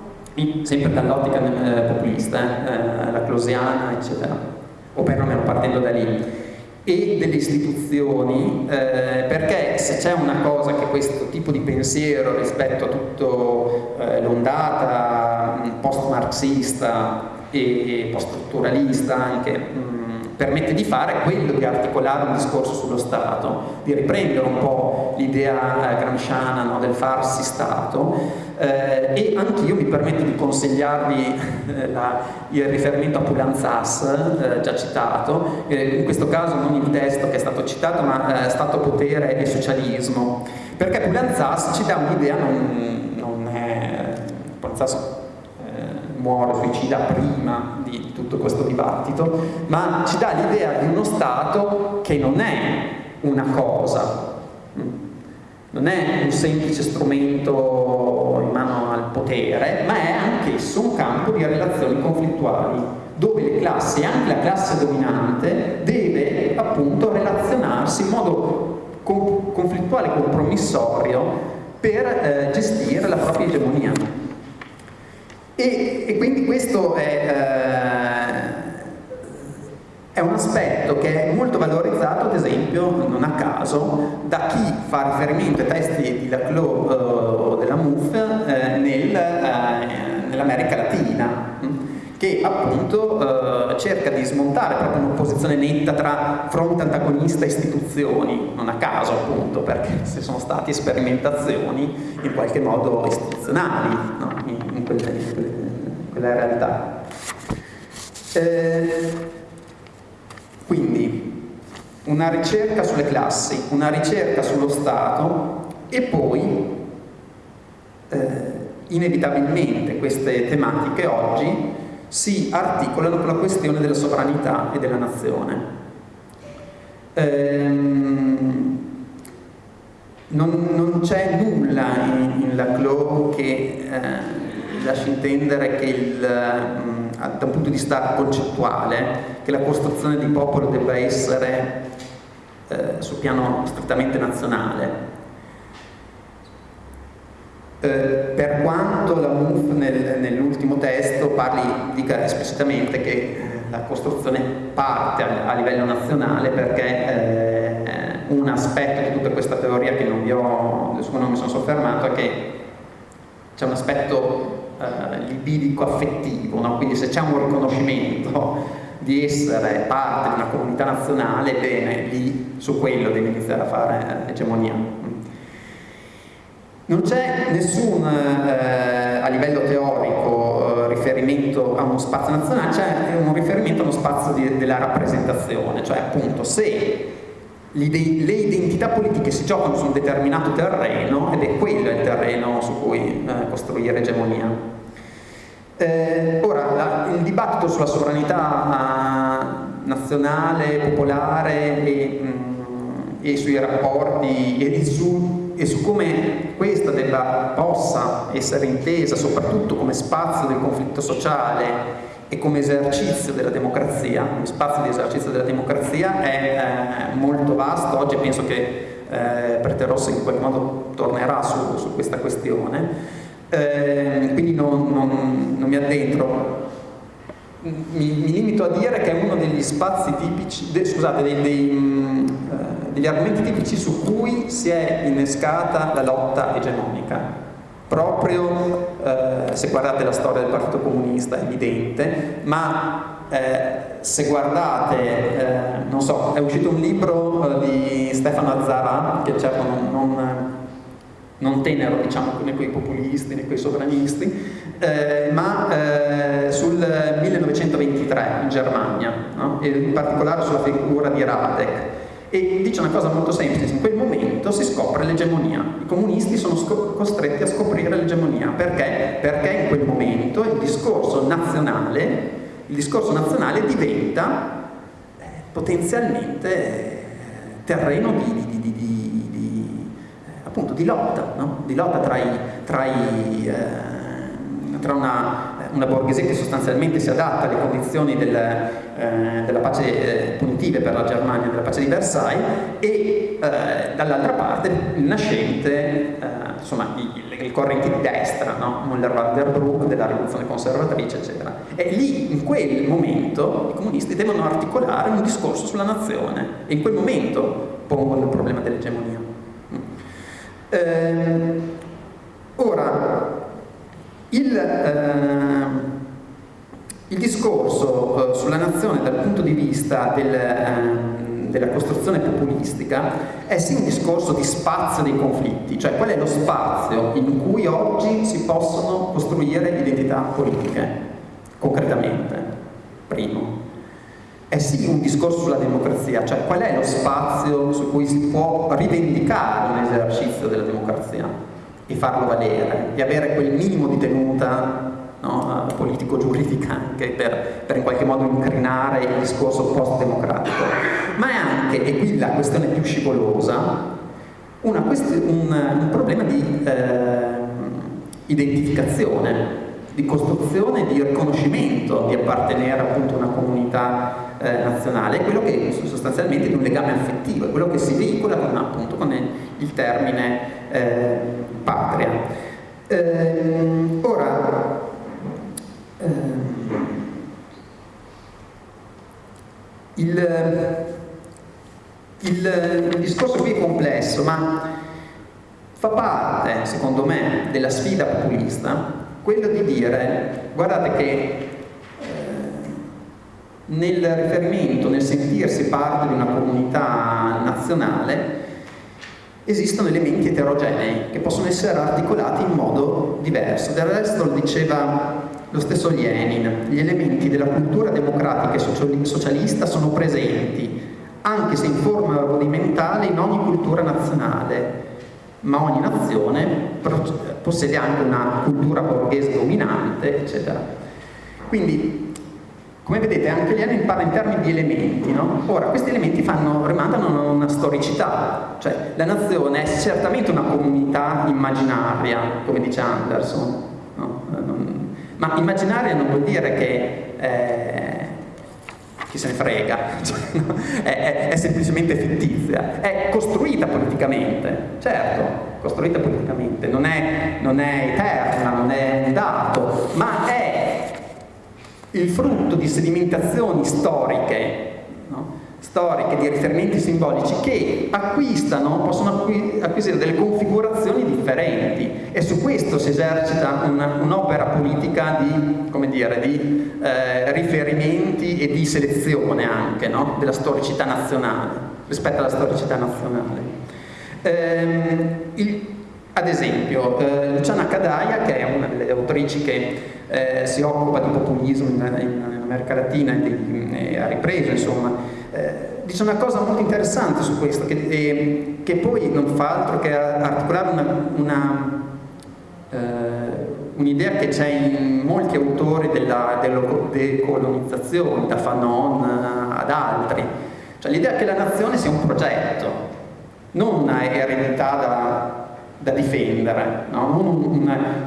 sempre dall'ottica populista, eh, la closiana, eccetera, o perlomeno partendo da lì e delle istituzioni, eh, perché se c'è una cosa che questo tipo di pensiero rispetto a tutto eh, l'ondata post-marxista e post-strutturalista anche mh, mm, permette di fare è quello di articolare un discorso sullo Stato, di riprendere un po' l'idea eh, gramsciana no, del farsi Stato. Eh, e anch'io mi permetto di consigliarvi eh, la, il riferimento a Pulanzas, eh, già citato, eh, in questo caso non il testo che è stato citato, ma eh, Stato, potere e socialismo, perché Pulanzas ci dà un'idea, non, non è... Pulanzas muore, suicida prima tutto questo dibattito, ma ci dà l'idea di uno Stato che non è una cosa, non è un semplice strumento in mano al potere, ma è anch'esso un campo di relazioni conflittuali, dove le classi, anche la classe dominante, deve appunto relazionarsi in modo conflittuale compromissorio per eh, gestire la propria egemonia. E, e quindi questo è... Eh, è un aspetto che è molto valorizzato, ad esempio, non a caso, da chi fa riferimento ai testi di Laclau eh, o della MUF eh, nel, eh, nell'America Latina, hm, che appunto eh, cerca di smontare proprio un'opposizione netta tra fronte antagonista e istituzioni, non a caso appunto, perché se sono state sperimentazioni in qualche modo istituzionali no? in, in, quelle, in, quelle, in, quella realtà. Eh, quindi una ricerca sulle classi, una ricerca sullo Stato e poi eh, inevitabilmente queste tematiche oggi si articolano con la questione della sovranità e della nazione. Ehm, non, non c'è nulla in, in Laclau che eh, lasci intendere che il, da un punto di vista concettuale che la costruzione di popolo debba essere eh, sul piano strettamente nazionale. Eh, per quanto la MUF nel, nell'ultimo testo parli, dica esplicitamente che eh, la costruzione parte a, a livello nazionale perché eh, un aspetto di tutta questa teoria che non vi ho, su cui non mi sono soffermato è che c'è un aspetto eh, libidico-affettivo, no? quindi se c'è un riconoscimento di essere parte di una comunità nazionale, bene, lì su quello devi iniziare a fare eh, egemonia. Non c'è nessun, eh, a livello teorico, eh, riferimento a uno spazio nazionale, c'è un riferimento a uno spazio di, della rappresentazione, cioè appunto se le identità politiche si giocano su un determinato terreno ed è quello il terreno su cui eh, costruire egemonia. Eh, ora, la, il dibattito sulla sovranità nazionale, popolare e, mh, mm, e sui rapporti e su, e su, come questa debba, possa essere intesa soprattutto come spazio del conflitto sociale e come esercizio della democrazia, come spazio di esercizio della democrazia è eh, molto vasto, oggi penso che eh, Preterossi in qualche modo tornerà su, su questa questione, eh, quindi non, non, non, mi addentro, mi, mi, limito a dire che è uno degli spazi tipici, de, scusate, dei, dei, mh, eh, degli argomenti tipici su cui si è innescata la lotta egemonica. Proprio eh, se guardate la storia del Partito Comunista è evidente, ma eh, se guardate, eh, non so, è uscito un libro eh, di Stefano Azzara, che certo non, non, non tenero diciamo, né con i populisti né con i sovranisti, eh, ma eh, sul 1923 in Germania, no? e in particolare sulla figura di Radek e dice una cosa molto semplice, in quel momento si scopre l'egemonia, i comunisti sono costretti a scoprire l'egemonia, perché? Perché in quel momento il discorso nazionale, il discorso nazionale diventa eh, potenzialmente eh, terreno di, di, di, di appunto, lotta, no? di lotta tra, i, tra, i, eh, tra una una borghesia che sostanzialmente si adatta alle condizioni del, eh, della pace eh, punitive per la Germania, della pace di Versailles, e eh, dall'altra parte il nascente, eh, insomma, i, i, correnti di destra, no? Müller van der Broek, della rivoluzione conservatrice, eccetera. E lì, in quel momento, i comunisti devono articolare un discorso sulla nazione, e in quel momento pongono il problema dell'egemonia. Eh, ora, il, eh, il discorso eh, sulla nazione dal punto di vista del, eh, della costruzione populistica è sì un discorso di spazio dei conflitti, cioè qual è lo spazio in cui oggi si possono costruire identità politiche, concretamente, primo. È sì un discorso sulla democrazia, cioè qual è lo spazio su cui si può rivendicare un esercizio della democrazia e farlo valere e avere quel minimo di tenuta no, politico-giuridica anche per, per, in qualche modo incrinare il discorso post-democratico. Ma è anche, e qui la questione più scivolosa, un, un, problema di eh, identificazione, di costruzione, di riconoscimento di appartenere appunto a una comunità eh, nazionale, è quello che sostanzialmente è un legame affettivo, è quello che si veicola con, appunto, con il termine eh, patria. Eh, ora, ehm, il, il, il discorso qui è complesso, ma fa parte, secondo me, della sfida populista quello di dire, guardate che nel riferimento, nel sentirsi parte di una comunità nazionale, esistono elementi eterogenei che possono essere articolati in modo diverso. Del resto lo diceva lo stesso Lenin, gli elementi della cultura democratica e socialista sono presenti, anche se in forma rudimentale, in ogni cultura nazionale, ma ogni nazione possiede anche una cultura borghese dominante, eccetera. Quindi come vedete anche Lenin parla in termini di elementi, no? Ora, questi elementi fanno, rimandano a una storicità, cioè la nazione è certamente una comunità immaginaria, come dice Anderson, no? ma immaginaria non vuol dire che eh, chi se ne frega, cioè, no? è, è, è, semplicemente fittizia, è costruita politicamente, certo, costruita politicamente, non è, non è eterna, non è un dato, ma è il frutto di sedimentazioni storiche, no? storiche, di riferimenti simbolici che acquistano, possono acquisire delle configurazioni differenti e su questo si esercita un'opera politica di, dire, di eh, riferimenti e di selezione anche no? della storicità nazionale rispetto alla storicità nazionale. Ehm, il, ad esempio, eh, Luciana Cadaia, che è una delle autrici che eh, si occupa di populismo in, in, America Latina e, ha ripreso, insomma, eh, dice una cosa molto interessante su questo, che, eh, che poi non fa altro che articolare eh, un'idea che c'è in molti autori della decolonizzazione, da Fanon ad altri, cioè l'idea che la nazione sia un progetto, non una eredità da, da difendere, no?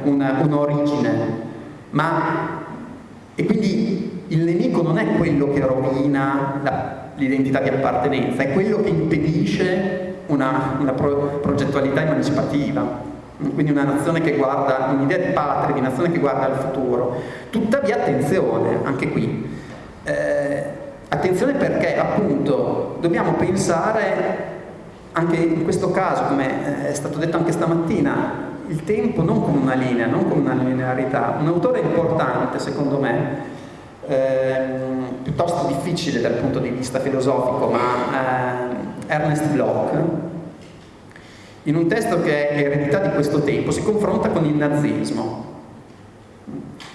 non un'origine, ma e quindi il nemico non è quello che rovina l'identità di appartenenza, è quello che impedisce una, una pro, progettualità emancipativa. Quindi una nazione che guarda, un'idea di patria, di nazione che guarda al futuro. Tuttavia attenzione, anche qui, eh, attenzione perché appunto dobbiamo pensare anche in questo caso, come è stato detto anche stamattina, il tempo non come una linea, non come una linearità. Un autore importante, secondo me, ehm, piuttosto difficile dal punto di vista filosofico, ma ehm, Ernest Bloch, in un testo che è eredità di questo tempo, si confronta con il nazismo.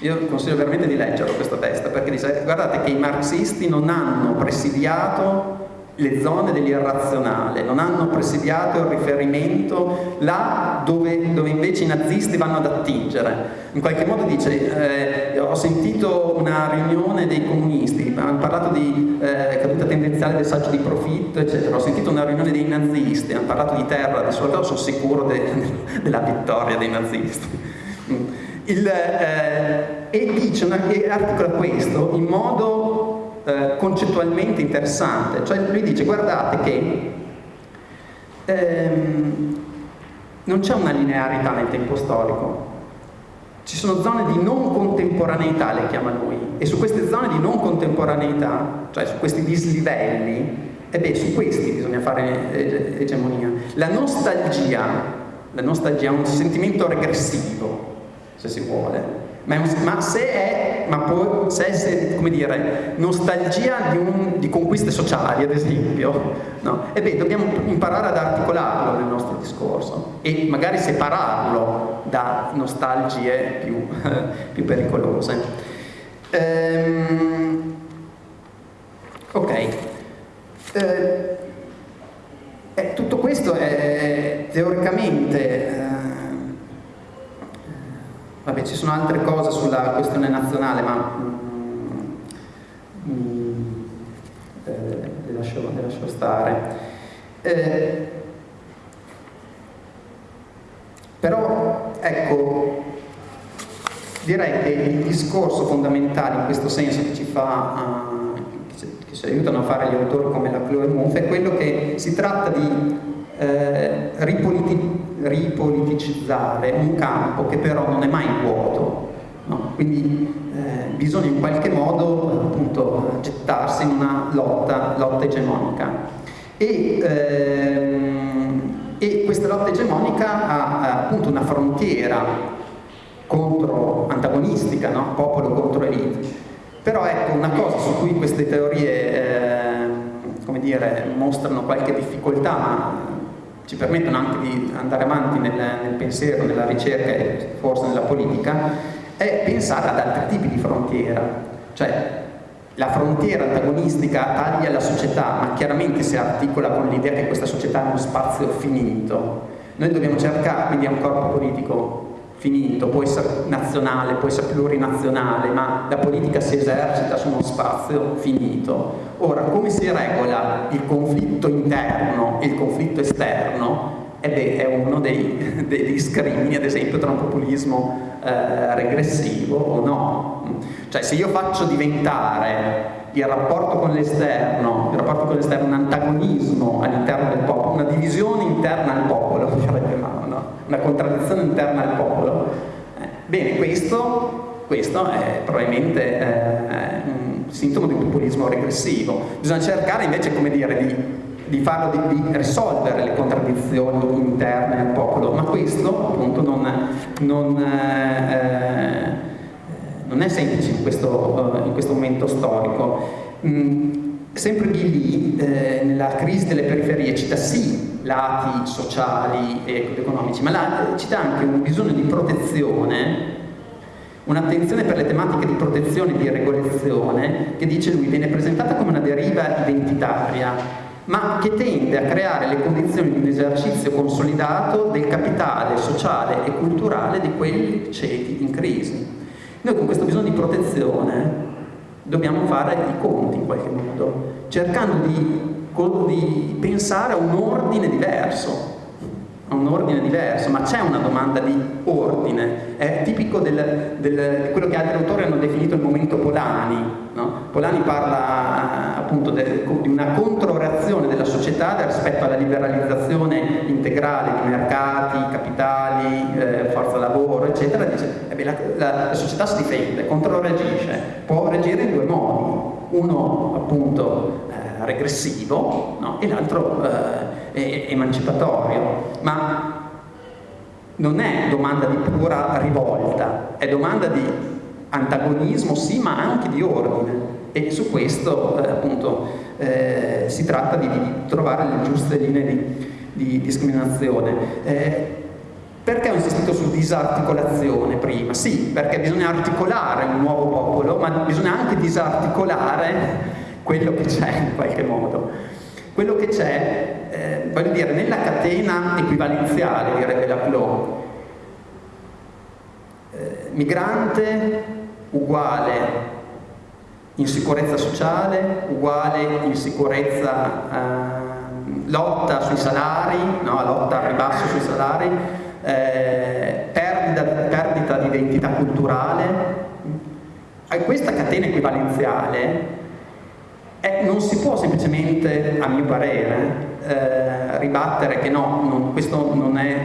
Io consiglio veramente di leggerlo questo testo, perché dice, guardate che i marxisti non hanno presidiato le zone dell'irrazionale, non hanno presidiato il riferimento là dove, dove, invece i nazisti vanno ad attingere. In qualche modo dice, eh, ho sentito una riunione dei comunisti, hanno parlato di eh, caduta tendenziale del saggio di profitto, eccetera, ho sentito una riunione dei nazisti, hanno parlato di terra, di soldato, sono sicuro de, della vittoria dei nazisti. Il, eh, e dice, una, e articola questo in modo eh, concettualmente interessante, cioè lui dice guardate che ehm, non c'è una linearità nel tempo storico, ci sono zone di non contemporaneità, le chiama lui, e su queste zone di non contemporaneità, cioè su questi dislivelli, e beh, su questi bisogna fare eh, egemonia. La nostalgia, la nostalgia è un sentimento regressivo, se si vuole, ma, ma se è, ma può, se è come dire, nostalgia di, un, di, conquiste sociali, ad esempio, no? e beh, dobbiamo imparare ad articolarlo nel nostro discorso e magari separarlo da nostalgie più, più pericolose. Ehm, ok. Eh, eh, tutto questo è teoricamente eh, Vabbè, ci sono altre cose sulla questione nazionale, ma mm, mm, eh, le, lascio, le, lascio, stare. Eh, però, ecco, direi che il discorso fondamentale in questo senso che ci fa, uh, che, ci, aiutano a fare gli autori come la Chloe Mouffe è quello che si tratta di eh, ripolitizzare ripoliticizzare un campo che però non è mai vuoto. No? Quindi eh, bisogna in qualche modo appunto, gettarsi in una lotta, lotta egemonica. E, ehm, e, questa lotta egemonica ha appunto una frontiera contro, antagonistica, no? popolo contro elite. Però ecco, una cosa su cui queste teorie eh, come dire, mostrano qualche difficoltà, ci permettono anche di andare avanti nel, nel pensiero, nella ricerca e forse nella politica, è pensare ad altri tipi di frontiera. Cioè, la frontiera antagonistica taglia la società, ma chiaramente si articola con l'idea che questa società è uno spazio finito. Noi dobbiamo cercare, quindi è un corpo politico finito, può essere nazionale, può essere plurinazionale, ma la politica si esercita su uno spazio finito. Ora, come si regola il conflitto interno e il conflitto esterno? Ed è uno dei, dei discrimini, ad esempio, tra un populismo eh, regressivo o no. Cioè, se io faccio diventare il rapporto con l'esterno, il rapporto con l'esterno un antagonismo all'interno del popolo, una divisione interna al popolo, una contraddizione interna al popolo. Eh, bene, questo, questo, è probabilmente eh, un sintomo di populismo regressivo. Bisogna cercare invece, come dire, di, di farlo, di, di, risolvere le contraddizioni interne al popolo, ma questo appunto non, non, eh, non è semplice in questo, in questo momento storico. Mm, sempre di lì, eh, nella crisi delle periferie, cita sì lati sociali e economici, ma là, cita anche un bisogno di protezione, un'attenzione per le tematiche di protezione e di regolazione, che dice lui viene presentata come una deriva identitaria, ma che tende a creare le condizioni di un esercizio consolidato del capitale sociale e culturale di quelli ceti in crisi. Noi con questo bisogno di protezione dobbiamo fare i conti in qualche modo, cercando di di pensare a un ordine diverso, a un ordine diverso, ma c'è una domanda di ordine, è tipico di quello che altri autori hanno definito il momento Polani. No? Polani parla appunto de, di una controreazione della società rispetto alla liberalizzazione integrale di mercati, capitali, eh, forza lavoro, eccetera, dice eh beh, la, la, la società si difende, controreagisce, può reagire in due modi, uno appunto regressivo no? e l'altro eh, emancipatorio. Ma non è domanda di pura rivolta, è domanda di antagonismo sì, ma anche di ordine. E su questo eh, appunto eh, si tratta di, di, trovare le giuste linee di, di discriminazione. Perché ho insistito su disarticolazione prima? Sì, perché bisogna articolare un nuovo popolo, ma bisogna anche disarticolare quello che c'è in qualche modo. Quello che c'è, eh, voglio dire, nella catena equivalenziale, direbbe la Clou, eh, migrante uguale insicurezza sociale, uguale insicurezza, eh, lotta sui salari, no? lotta al ribasso sui salari, eh, perdita, perdita di d'identità culturale. Questa catena equivalenziale eh, non si può semplicemente, a mio parere, eh, ribattere che no, non, questo non è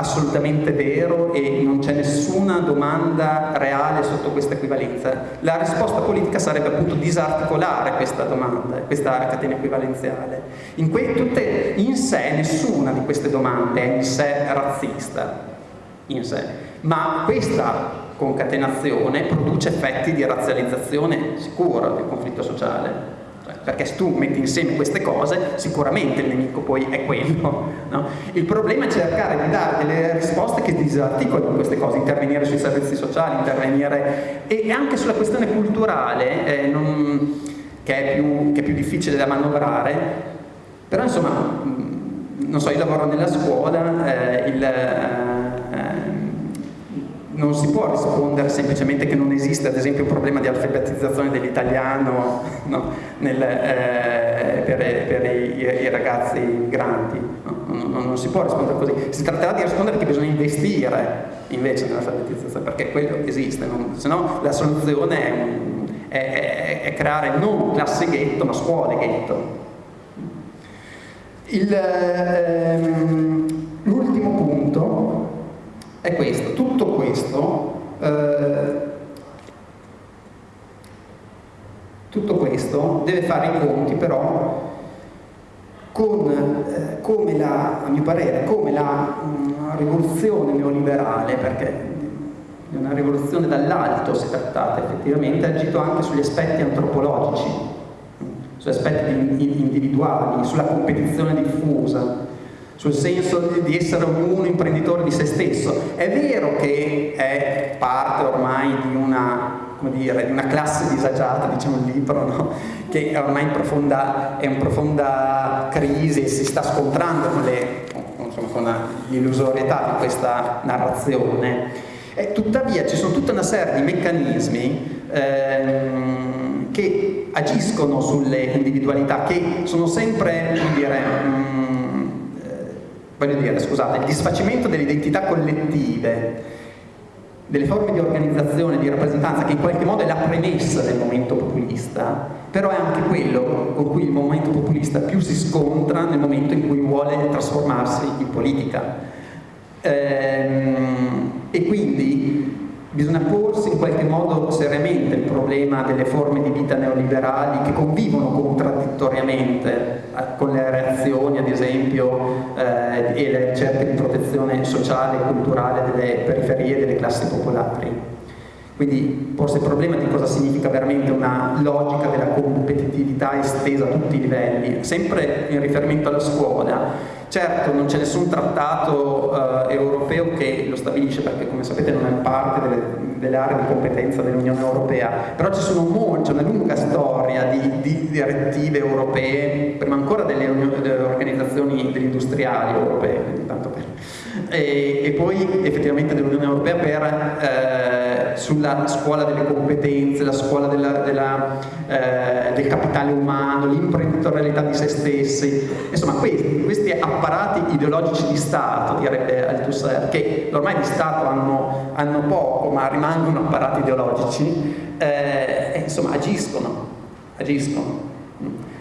assolutamente vero e non c'è nessuna domanda reale sotto questa equivalenza. La risposta politica sarebbe appunto disarticolare questa domanda, questa catena equivalenziale. In, tutte, in sé nessuna di queste domande è in sé razzista, in sé, ma questa concatenazione produce effetti di razzializzazione sicura del conflitto sociale perché se tu metti insieme queste cose sicuramente il nemico poi è quello. No? Il problema è cercare di dare delle risposte che disarticolino queste cose, intervenire sui servizi sociali, intervenire e anche sulla questione culturale eh, non, che, è più, che, è più, difficile da manovrare, però insomma, non so, io lavoro nella scuola, eh, il, eh, non si può rispondere semplicemente che non esiste ad esempio un problema di alfabetizzazione dell'italiano no? eh, per, per i, i, ragazzi migranti, no? non, non, non, si può rispondere così, si tratterà di rispondere che bisogna investire invece nell'alfabetizzazione perché quello esiste, se no la soluzione è, è, è, è, creare non classi ghetto ma scuole ghetto. Ehm, l'ultimo punto è questo, tutto questo, eh, tutto questo deve fare i conti però con eh, come la, a mio parere, come la mh, rivoluzione neoliberale, perché di una rivoluzione dall'alto si è trattata effettivamente, ha agito anche sugli aspetti antropologici, sugli aspetti individuali, sulla competizione diffusa, sul senso di essere ognuno imprenditore di se stesso. È vero che è parte ormai di una, dire, di una classe disagiata, diciamo il libro, no? che ormai in profonda, è in profonda crisi e si sta scontrando con, le, insomma, con l'illusorietà di questa narrazione. E tuttavia ci sono tutta una serie di meccanismi ehm, che agiscono sulle individualità, che sono sempre, come dire, mh, mm, voglio dire, scusate, il disfacimento delle identità collettive, delle forme di organizzazione, di rappresentanza, che in qualche modo è la premessa del momento populista, però è anche quello con cui il momento populista più si scontra nel momento in cui vuole trasformarsi in politica. Ehm, e quindi Bisogna porsi in qualche modo seriamente il problema delle forme di vita neoliberali che convivono contraddittoriamente eh, con le reazioni, ad esempio, eh, e le ricerche di protezione sociale e culturale delle periferie e delle classi popolari. Quindi porsi il problema di cosa significa veramente una logica della competitività estesa a tutti i livelli, sempre in riferimento alla scuola, Certo, non c'è nessun trattato eh, europeo che lo stabilisce perché come sapete non è parte delle, delle aree di competenza dell'Unione Europea, però ci sono molti, c'è una lunga storia di, di, direttive europee, prima ancora delle, delle organizzazioni degli industriali europee, per, e, e, poi effettivamente dell'Unione Europea per, eh, sulla scuola delle competenze, la scuola della, della, eh, del capitale umano, l'imprenditorialità di se stessi, insomma questi, questi apparati ideologici di Stato, direbbe Althusser, che ormai di Stato hanno, hanno poco ma rimangono apparati ideologici, eh, insomma agiscono, agiscono.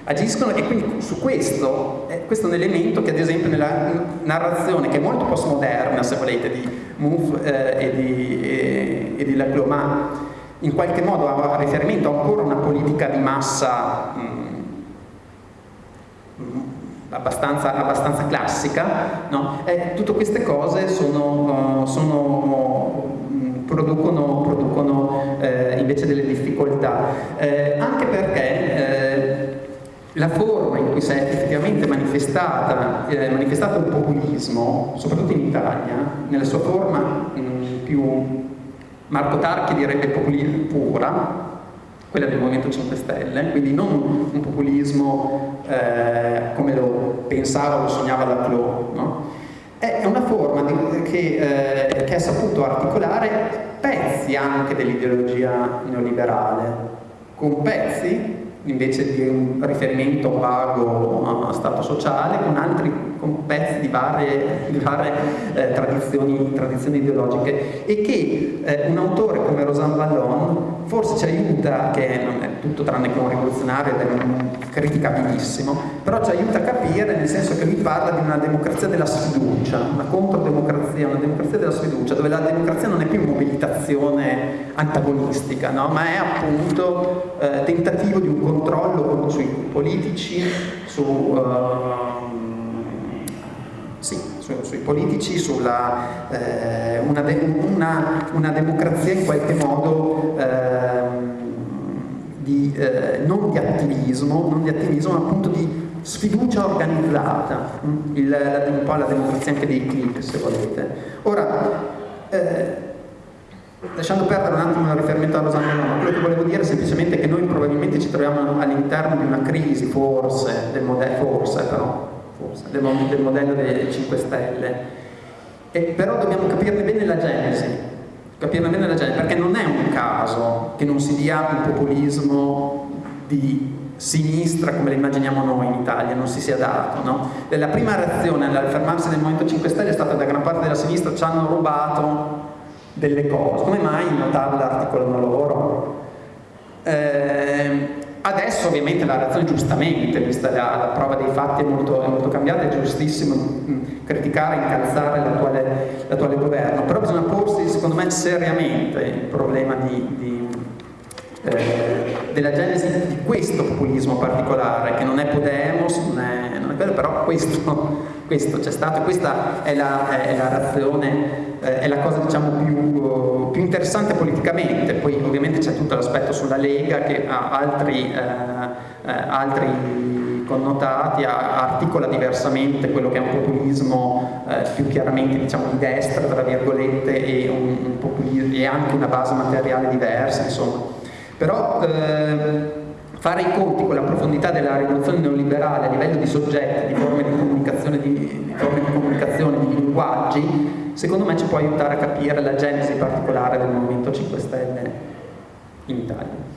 Agiscono e quindi su questo, eh, questo è un elemento che ad esempio nella narrazione, che è molto postmoderna se volete, di Mouffe eh, e di, e, e di Lacloma, in qualche modo ha riferimento ancora a una politica di massa mh, abbastanza, abbastanza classica, no? e tutte queste cose sono, uh, sono, uh, producono, producono uh, invece delle difficoltà, eh, anche perché eh, la forma in cui si è effettivamente manifestata, eh, manifestato il populismo, soprattutto in Italia, nella sua forma mh, più Marco Tarchi direbbe populismo pura, quella del Movimento 5 Stelle, quindi non un populismo eh, come lo pensava o lo sognava la Clou, no? è una forma di, che, eh, che ha saputo articolare pezzi anche dell'ideologia neoliberale, con pezzi invece di un riferimento vago a stato sociale, con altri con pezzi di varie, di varie eh, tradizioni, tradizioni, ideologiche e che eh, un autore come Rosan Vallon forse ci aiuta, che non è tutto tranne che un rivoluzionario ed è un criticabilissimo, però ci aiuta a capire nel senso che lui parla di una democrazia della sfiducia, una controdemocrazia, una democrazia della sfiducia, dove la democrazia non è più mobilitazione antagonistica, no? ma è appunto eh, tentativo di un controllo sui politici, su... Uh, sì, su, sui politici, sulla eh, una, de, una, una, democrazia in qualche modo eh, di, eh, non di attivismo, non di attivismo, ma appunto di sfiducia organizzata, mm? Il, un po' la democrazia anche dei click se volete. Ora, eh, lasciando perdere un attimo il riferimento a Rosanna Noma, quello che volevo dire è semplicemente che noi probabilmente ci troviamo all'interno di una crisi, forse, del modello, forse però, del, del modello dei 5 Stelle, e però dobbiamo capirne bene la genesi, capirne bene la genesi, perché non è un caso che non si dia un populismo di sinistra come lo immaginiamo noi in Italia, non si sia dato. No? La prima reazione all'affermarsi del Movimento 5 Stelle è stata da gran parte della sinistra ci hanno rubato delle cose, come mai in tabella articolano loro? Eh, Adesso ovviamente la reazione giustamente, vista la, la prova dei fatti è molto, è molto, cambiata, è giustissimo mm, criticare, incalzare l'attuale governo, però bisogna porsi secondo me seriamente il problema di, di, eh, della genesi di questo populismo particolare, che non è Podemos, non è, quello, però questo, c'è stato questa è la, è la reazione eh, è la cosa diciamo, più, più, interessante politicamente, poi ovviamente c'è tutto l'aspetto sulla Lega che ha altri, eh, eh, altri connotati, articola diversamente quello che è un populismo eh, più chiaramente diciamo, di destra, tra virgolette, e, un, un e anche una base materiale diversa, insomma. Però eh, fare i conti con la profondità della rivoluzione neoliberale a livello di soggetti, di forme di comunicazione, di, di, forme di, comunicazione, di linguaggi, secondo me ci può aiutare a capire la genesi particolare del Movimento 5 Stelle in Italia.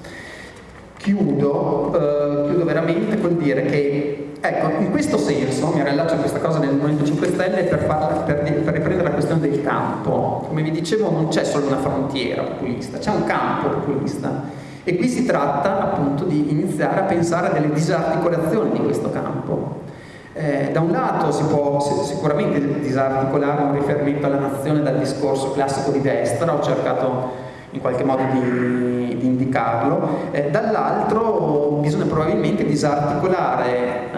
Chiudo, eh, chiudo veramente col dire che, ecco, in questo senso, mi rilascio a questa cosa del Movimento 5 Stelle per, farla, per, per riprendere la questione del campo. Come vi dicevo non c'è solo una frontiera populista, c'è un campo populista e qui si tratta appunto di iniziare a pensare a delle disarticolazioni di questo campo. Eh, da un lato si può sicuramente disarticolare un riferimento alla nazione dal discorso classico di destra, ho cercato in qualche modo di, di indicarlo, eh, dall'altro bisogna probabilmente disarticolare eh,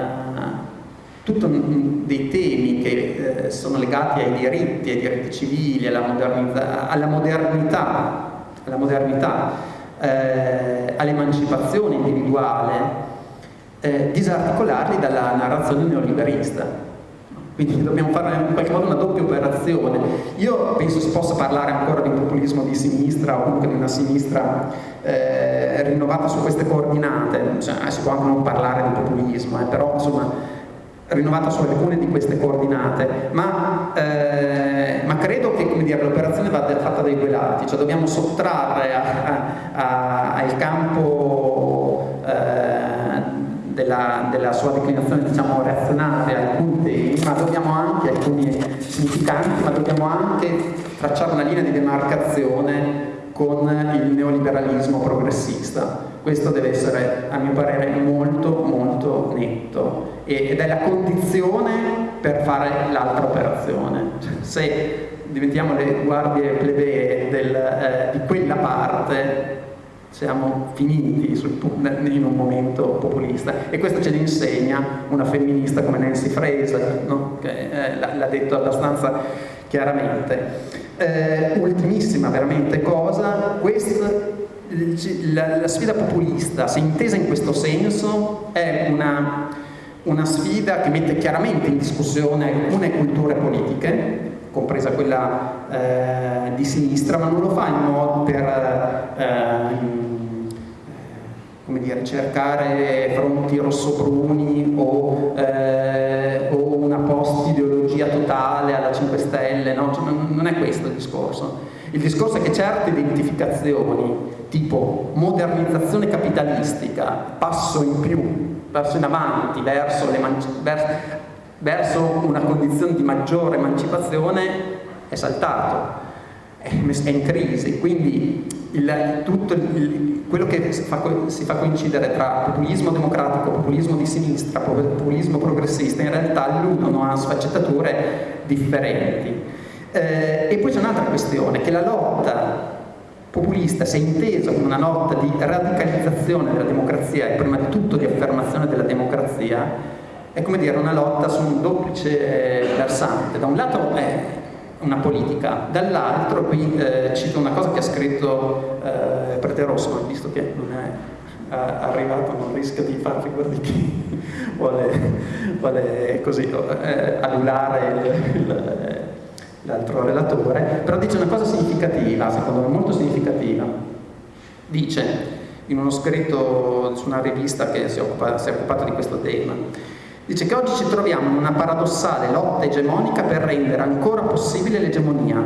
tutti dei temi che eh, sono legati ai diritti, ai diritti civili, alla modernità, alla modernità, alla modernità eh, all'emancipazione individuale, eh, disarticolarli dalla narrazione neoliberista. Quindi dobbiamo fare in qualche modo una doppia operazione. Io penso si possa parlare ancora di un populismo di sinistra o comunque di una sinistra eh, rinnovata su queste coordinate, cioè, si può anche non parlare di populismo, eh, però insomma rinnovata su alcune di queste coordinate, ma, eh, ma credo che l'operazione vada fatta dai due lati, cioè dobbiamo sottrarre al campo eh, della, della, sua declinazione diciamo, reazionaria alcuni temi, ma dobbiamo anche, alcuni significanti, ma dobbiamo anche tracciare una linea di demarcazione con il neoliberalismo progressista. Questo deve essere, a mio parere, molto molto netto ed è la condizione per fare l'altra operazione. Cioè, se diventiamo le guardie plebee del, eh, di quella parte siamo finiti sul, in un momento populista e questo ce ne insegna una femminista come Nancy Fraser no? che eh, l'ha detto abbastanza chiaramente. Eh, ultimissima veramente cosa questa, la, la, sfida populista se intesa in questo senso è una, una sfida che mette chiaramente in discussione alcune culture politiche compresa quella eh, di sinistra, ma non lo fa in modo per eh, dire, cercare fronti rossobruni o, eh, o una post-ideologia totale alla 5 Stelle, no? cioè, non è questo il discorso. Il discorso è che certe identificazioni tipo modernizzazione capitalistica, passo in più, passo in avanti verso, verso, verso una condizione di maggiore emancipazione, è saltato, è, in crisi. Quindi il, tutto il, quello che si fa, si fa, coincidere tra populismo democratico, populismo di sinistra, populismo progressista, in realtà l'uno ha sfaccettature differenti. Eh, e poi c'è un'altra questione, che la lotta populista si è intesa come una lotta di radicalizzazione della democrazia e prima di tutto di affermazione della democrazia, è come dire una lotta su un duplice versante. Da un lato è una politica, dall'altro qui eh, cito una cosa che ha scritto eh, Prete Rosso, visto che non è eh, arrivato, non rischia di far figura di chi vuole, vuole così eh, adulare l'altro relatore, però dice una cosa significativa, secondo me molto significativa. Dice, in uno scritto su una rivista che si, occupa, si è occupata di questo tema, Dice che oggi ci troviamo in una paradossale lotta egemonica per rendere ancora possibile l'egemonia,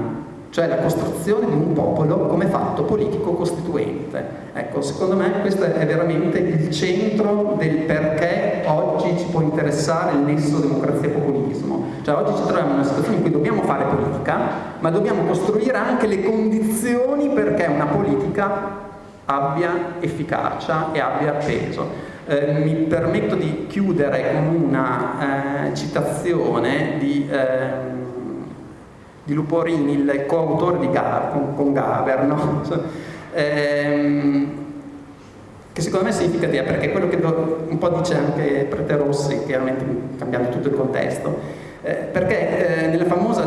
cioè la costruzione di un popolo come fatto politico costituente. Ecco, secondo me questo è veramente il centro del perché oggi ci può interessare il nesso democrazia-populismo. Cioè oggi ci troviamo in una situazione in cui dobbiamo fare politica, ma dobbiamo costruire anche le condizioni perché una politica abbia efficacia e abbia peso. Eh, mi permetto di chiudere con una eh, citazione di, eh, di, Luporini, il coautore di Gaber, con, con Gaber, no? Ehm, che secondo me è significativa perché quello che un po' dice anche Prete Rossi, chiaramente cambiando tutto il contesto, eh, perché eh, nella famosa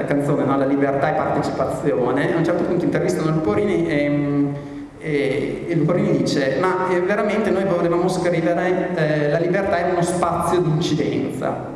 eh, canzone no, La libertà e partecipazione, a un certo punto intervistano Luporini e ehm, e, e Luporini dice, ma eh, veramente noi volevamo scrivere eh, la libertà è uno spazio di incidenza,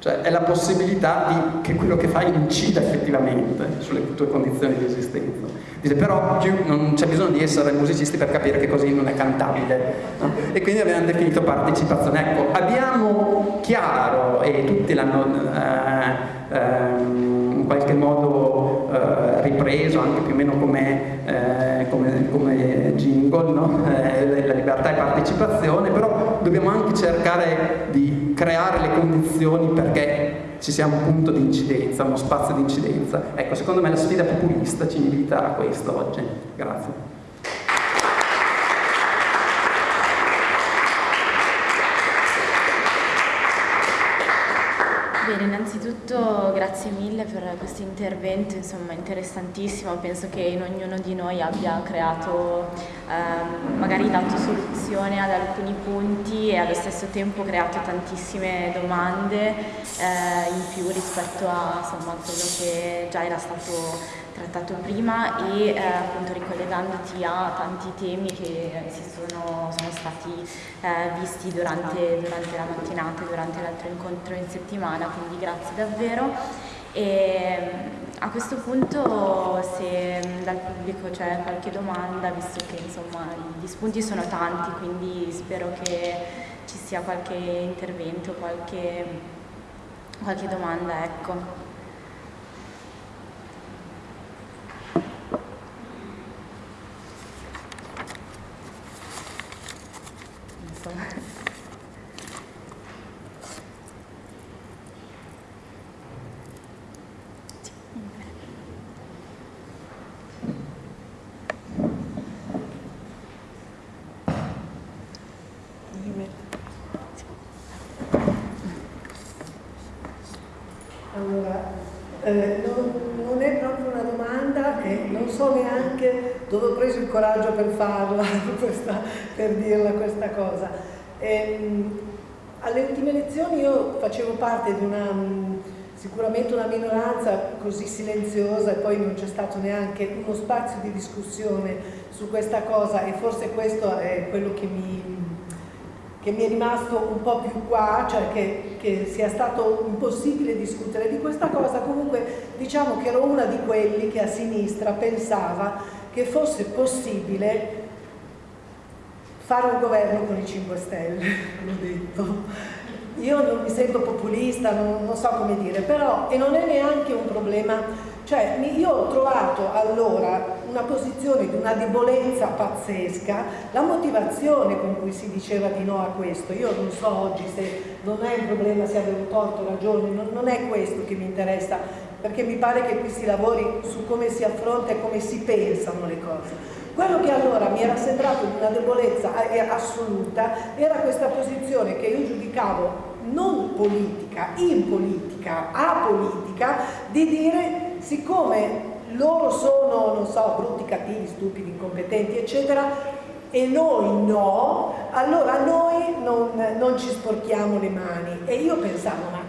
cioè è la possibilità di, che quello che fai incida effettivamente sulle tue condizioni di esistenza. Dice però più, non c'è bisogno di essere musicisti per capire che così non è cantabile. No? E quindi abbiamo definito partecipazione. Ecco, abbiamo chiaro, e tutti l'hanno eh, eh, in qualche modo eh, ripreso anche più o meno come, eh, come, come jingle, no? eh, la libertà e partecipazione, però dobbiamo anche cercare di creare le condizioni perché ci sia un punto di incidenza, uno spazio di incidenza. Ecco, secondo me la sfida populista ci invita a questo oggi. Grazie. Bene, innanzitutto grazie mille per questo intervento, insomma interessantissimo, penso che in ognuno di noi abbia creato, ehm, magari dato soluzione ad alcuni punti e allo stesso tempo creato tantissime domande eh, in più rispetto a insomma, quello che già era stato trattato prima e eh, appunto ricollegandoti a tanti temi che si sono, sono stati eh, visti durante, durante, la mattinata, durante l'altro incontro in settimana, quindi grazie davvero. E a questo punto se dal pubblico c'è qualche domanda, visto che insomma gli spunti sono tanti, quindi spero che ci sia qualche intervento, qualche, qualche domanda. Ecco. Allora, eh, non, non, è proprio una domanda e non so neanche dove ho preso il coraggio per farla, questa, per dirla questa cosa. Ehm, alle ultime elezioni io facevo parte di una, sicuramente una minoranza così silenziosa e poi non c'è stato neanche uno spazio di discussione su questa cosa e forse questo è quello che mi, che mi è rimasto un po' più qua, cioè che, che, sia stato impossibile discutere di questa cosa, comunque diciamo che ero una di quelli che a sinistra pensava che fosse possibile fare un governo con i 5 Stelle, l'ho detto. Io non mi sento populista, non, non, so come dire, però, e non è neanche un problema, cioè io ho trovato allora una posizione di una debolezza pazzesca, la motivazione con cui si diceva di no a questo, io non so oggi se non è un problema se avevo torto ragione, non, non è questo che mi interessa, perché mi pare che qui si lavori su come si affronta e come si pensano le cose. Quello che allora mi era sembrato una debolezza eh, assoluta era questa posizione che io giudicavo non politica, in politica, apolitica, di dire siccome loro sono, non so, brutti, cattivi, stupidi, incompetenti, eccetera, e noi no, allora noi non, non ci sporchiamo le mani. E io pensavo, ma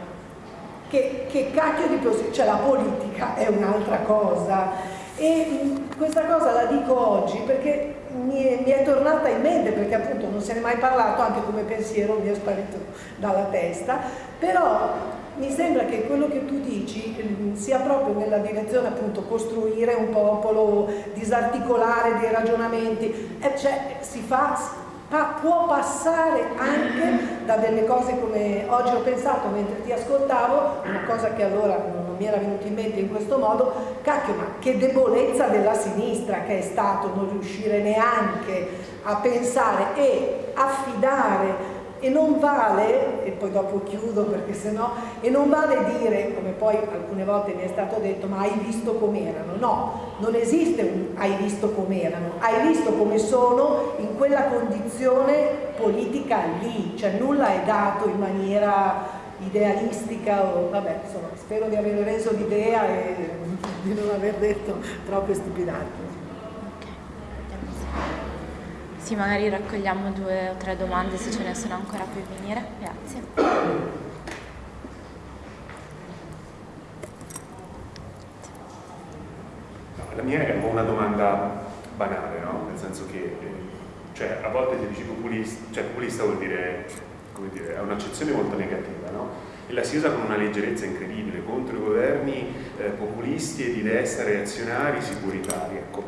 che, che cacchio di posizione, cioè la politica è un'altra cosa. E questa cosa la dico oggi perché mi è, mi è, tornata in mente, perché appunto non se ne è mai parlato, anche come pensiero mi è sparito dalla testa, però mi sembra che quello che tu dici mm, sia proprio nella direzione appunto costruire un popolo, disarticolare dei ragionamenti, e cioè si fa pa può passare anche da delle cose come oggi ho pensato mentre ti ascoltavo, una cosa che allora non mi era venuta in mente in questo modo, cacchio ma che debolezza della sinistra che è stato non riuscire neanche a pensare e affidare e non vale, e poi dopo chiudo perché sennò, e non vale dire, come poi alcune volte mi è stato detto, ma hai visto com'erano, no, non esiste un hai visto com'erano, hai visto come sono in quella condizione politica lì, cioè nulla è dato in maniera idealistica o vabbè, insomma, spero di aver reso l'idea e di non aver detto troppe stupidate. Sì, magari raccogliamo due o tre domande se ce ne sono ancora puoi venire. Grazie. La mia è un po' una domanda banale, no? Nel senso che eh, cioè, a volte ti dici populista, cioè populista vuol dire, come dire, è un'accezione molto negativa, no? E la si usa con una leggerezza incredibile contro i governi eh, populisti e di destra reazionari sicuritari, ecco.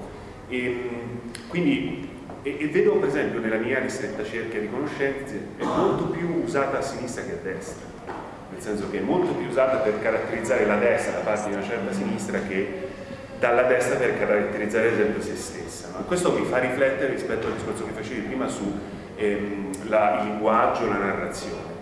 E, quindi e, e, vedo per esempio nella mia ristretta cerchia di conoscenze è molto più usata a sinistra che a destra. Nel senso che è molto più usata per caratterizzare la destra da parte di una certa sinistra che dalla destra per caratterizzare ad esempio se stessa no? questo mi fa riflettere rispetto al discorso che facevi prima su ehm, la, il linguaggio, la narrazione.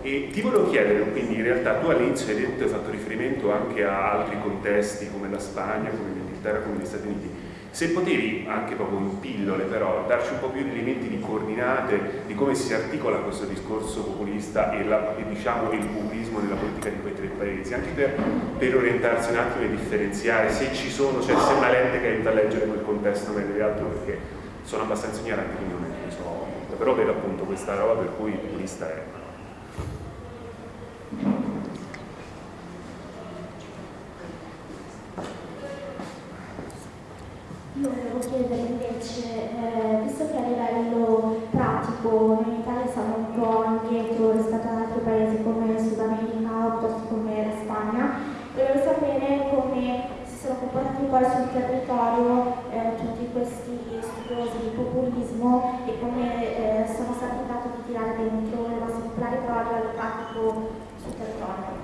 E ti volevo chiedere, quindi in realtà tu all'inizio hai detto, hai fatto riferimento anche a altri contesti come la Spagna, come l'Inghilterra, come gli Stati Uniti se potevi, anche proprio in pillole però, darci un po' più di elementi di coordinate di come si articola questo discorso populista e, la, e diciamo il populismo nella politica di quei tre paesi, anche per, per, orientarsi un attimo e differenziare se ci sono, cioè se è una lente che aiuta a leggere quel contesto meglio di altro perché sono abbastanza ignorante quindi non ne so molto, però vedo appunto questa roba per cui il populista è Io volevo chiedere invece, eh, visto che a livello pratico noi in Italia siamo un po' indietro rispetto ad altri paesi come Sud America o piuttosto come la Spagna, volevo sapere come si sono comportati poi sul territorio eh, tutti questi studiosi di populismo e come eh, sono stati in grado di tirare dentro le vostre popolari però a livello pratico sul territorio.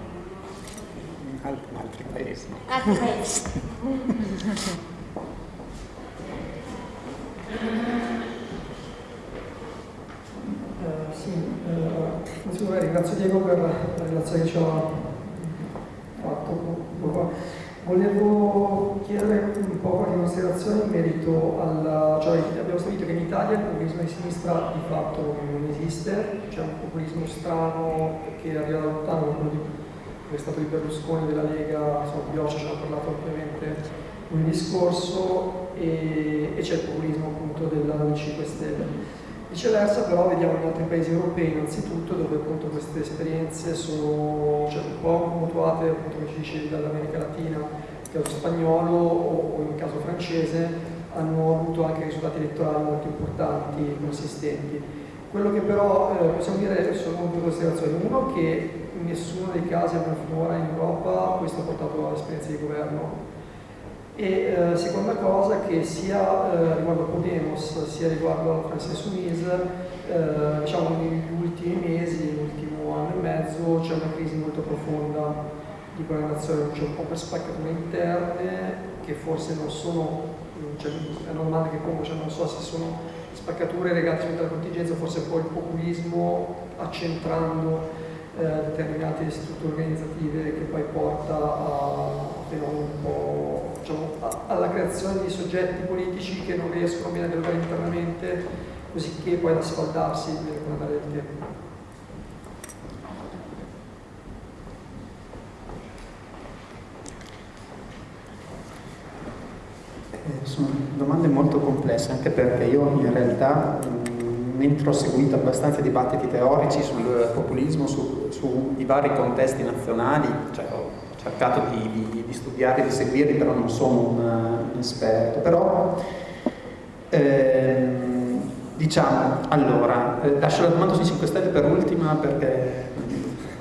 altri paesi. Altri paesi. Uh, sì, uh, ringrazio Diego per la relazione che ci ha fatto. Volevo chiedere un po' qualche considerazione in merito alla... cioè abbiamo stabilito che in Italia il populismo di sinistra di fatto non esiste, c'è un populismo strano che arriva da lontano, quello come è stato di Berlusconi, della Lega, insomma Bioccia ci hanno parlato ampiamente un discorso e, e c'è il populismo appunto della 5 Stelle. Viceversa però vediamo in altri paesi europei innanzitutto dove appunto queste esperienze sono cioè, un po' mutuate appunto come ci dicevi dall'America Latina, nel caso spagnolo o, o in caso francese hanno avuto anche risultati elettorali molto importanti e consistenti. Quello che però eh, possiamo dire sono due considerazioni. Uno che in nessuno dei casi almeno finora in Europa questo ha portato all'esperienza di governo e eh, seconda cosa che sia eh, riguardo Podemos sia riguardo Francis Suisse, eh, diciamo negli ultimi mesi, nell'ultimo anno e mezzo c'è una crisi molto profonda di quella nazione, c'è un po' per spaccature interne che forse non sono, cioè, è domanda che pongo, cioè non so se sono spaccature legate alla contingenza, forse poi il populismo accentrando eh, determinate strutture organizzative che poi porta a po' diciamo, alla creazione di soggetti politici che non riescono bene a dialogare internamente, così che poi ad asfaltarsi con andare del tempo. Eh, sono domande molto complesse, anche perché io in realtà, mentre ho seguito abbastanza dibattiti teorici sul populismo, su, sui vari contesti nazionali, cioè ho cercato di, di, di studiare, di seguirli, però non sono un, un esperto. Però, ehm, diciamo, allora, eh, lascio la domanda sui 5 Stelle per ultima perché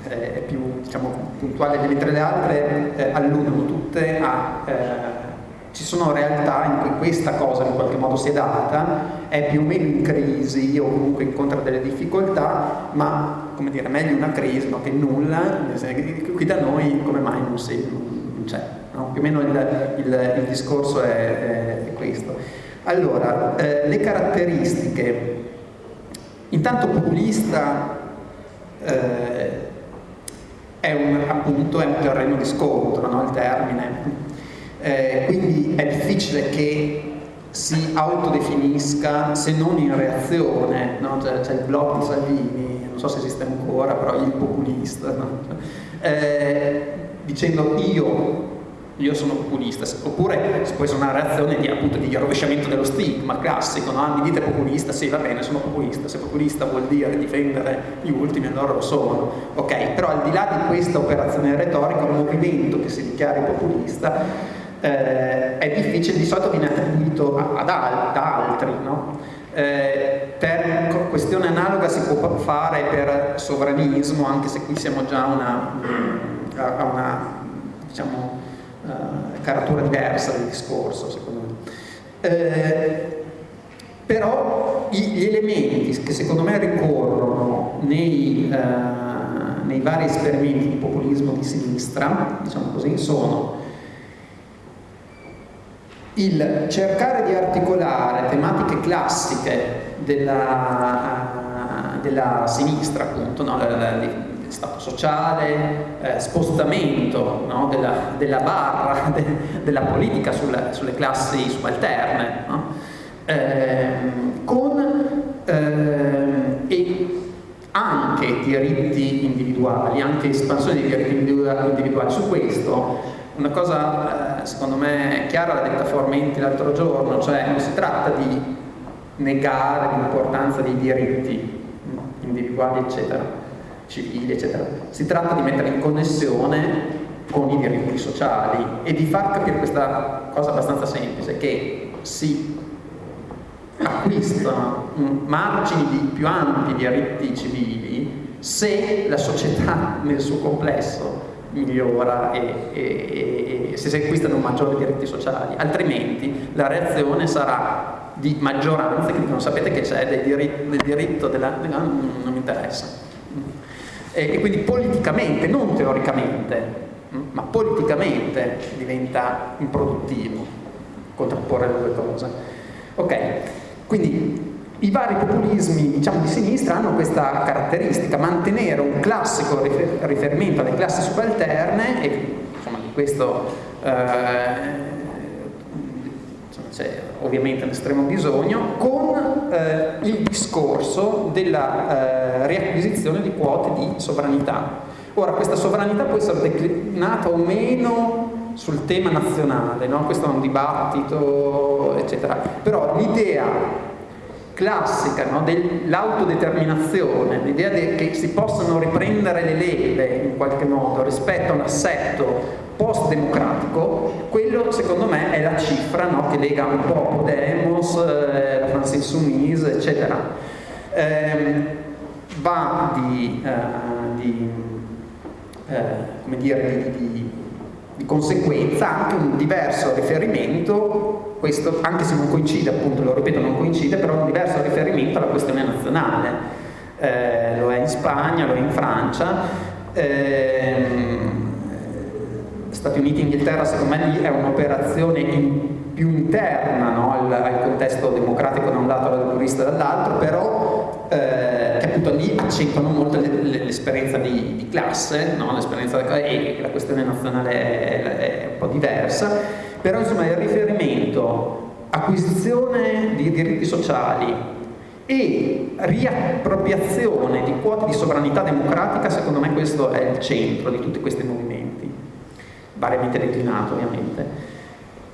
è più diciamo, puntuale, mentre le altre eh, alludono tutte a eh, ci sono realtà in cui questa cosa in qualche modo si è data, è più o meno in crisi o comunque incontra delle difficoltà, ma come dire, meglio una crisi no, che nulla, qui da noi come mai non, si, non c'è, no? più o meno il, il, il discorso è, è, questo. Allora, eh, le caratteristiche, intanto populista eh, è un, appunto è un terreno di scontro, no? il termine eh, quindi è difficile che si autodefinisca se non in reazione, no? c'è, c'è, il blog di Salvini, non so se esiste ancora, però il populista, no? eh, dicendo io, io sono populista, oppure può essere una reazione di, appunto, di rovesciamento dello stigma classico, no? mi dite populista, sì va bene sono populista, se populista vuol dire difendere gli ultimi allora lo sono, ok, però al di là di questa operazione retorica un movimento che si dichiari populista eh, è difficile, di solito viene attribuito ad, al, da altri, no? eh, per questione analoga si può fare per sovranismo, anche se qui siamo già una, a una diciamo, uh, caratura diversa del discorso, secondo me. Eh, però gli elementi che secondo me ricorrono nei, uh, nei vari esperimenti di populismo di sinistra, diciamo così, sono il cercare di articolare tematiche classiche della, della sinistra, appunto, no? Stato sociale, eh, spostamento no? della, della, barra de, della politica sulle, sulle classi subalterne, no? eh, con eh, anche diritti individuali, anche espansione di diritti individuali. Su questo una cosa eh, secondo me chiara l'ha detta Formenti l'altro giorno, cioè non si tratta di negare l'importanza dei diritti individuali eccetera, civili eccetera, si tratta di mettere in connessione con i diritti sociali e di far capire questa cosa abbastanza semplice, che si acquistano margini di più ampi diritti civili se la società nel suo complesso migliora e, e, e, se si acquistano maggiori diritti sociali, altrimenti la reazione sarà di maggioranze che dicono sapete che c'è del, diritto, del diritto della, della non, non mi interessa. E, e, quindi politicamente, non teoricamente, ma politicamente diventa improduttivo contrapporre le due cose. Ok, quindi i vari populismi diciamo, di sinistra hanno questa caratteristica, mantenere un classico riferimento alle classi subalterne, e insomma, di questo eh, c'è ovviamente un estremo bisogno, con eh, il discorso della eh, riacquisizione di quote di sovranità. Ora, questa sovranità può essere declinata o meno sul tema nazionale, no? questo è un dibattito, eccetera, però l'idea classica no? dell'autodeterminazione, l'idea che si possano riprendere le leve in qualche modo rispetto a un assetto post-democratico, quello secondo me è la cifra no? che lega un po' Podemos, eh, la France Insoumise, eccetera. Eh, va di, eh, di, eh, dire, di, di di conseguenza anche un diverso riferimento, questo anche se non coincide, appunto lo ripeto non coincide, però un diverso riferimento alla questione nazionale, eh, lo è in Spagna, lo è in Francia, eh, Stati Uniti e Inghilterra secondo me lì è un'operazione in, più interna no? al, al, contesto democratico da un lato e laborista dall'altro, però eh, accentuano molto l'esperienza di, di, classe, no? l'esperienza e la questione nazionale è, è un po' diversa, però insomma il riferimento acquisizione di diritti sociali e riappropriazione di quote di sovranità democratica, secondo me questo è il centro di tutti questi movimenti, variamente declinato ovviamente.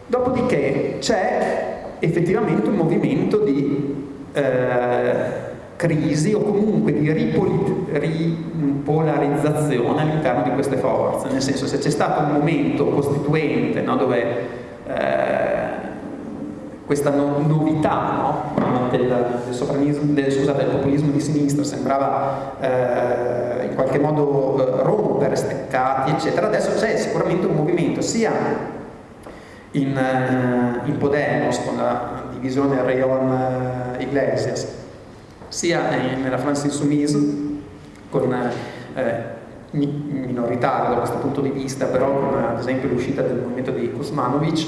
Dopodiché c'è effettivamente un movimento di eh, crisi o comunque di ripolarizzazione all'interno di queste forze, nel senso se c'è stato un momento costituente no, dove eh, questa no, novità no? del, del, del, scusate, del, populismo di sinistra sembrava eh, in qualche modo eh, rompere steccati, eccetera. Adesso c'è sicuramente un movimento sia in, eh, in Podemos con la divisione Rayon eh, Iglesias, sia nella France Insoumise con eh, minoritario da questo punto di vista, però con ad esempio l'uscita del movimento di Kuzmanovic,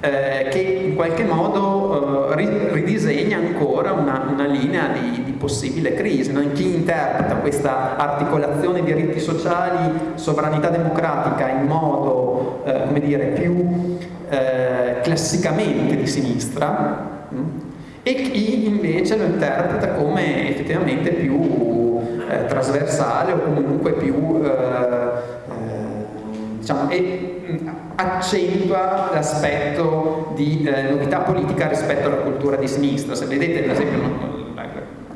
eh, che in qualche modo eh, ridisegna ancora una, una linea di, di, possibile crisi. No? Chi interpreta questa articolazione di diritti sociali, sovranità democratica in modo, eh, come dire, più eh, classicamente di sinistra mh? E chi invece lo interpreta come effettivamente più eh, trasversale o comunque più diciamo, e mm, accentua l'aspetto di eh, novità politica rispetto alla cultura di sinistra. Se vedete, ad esempio,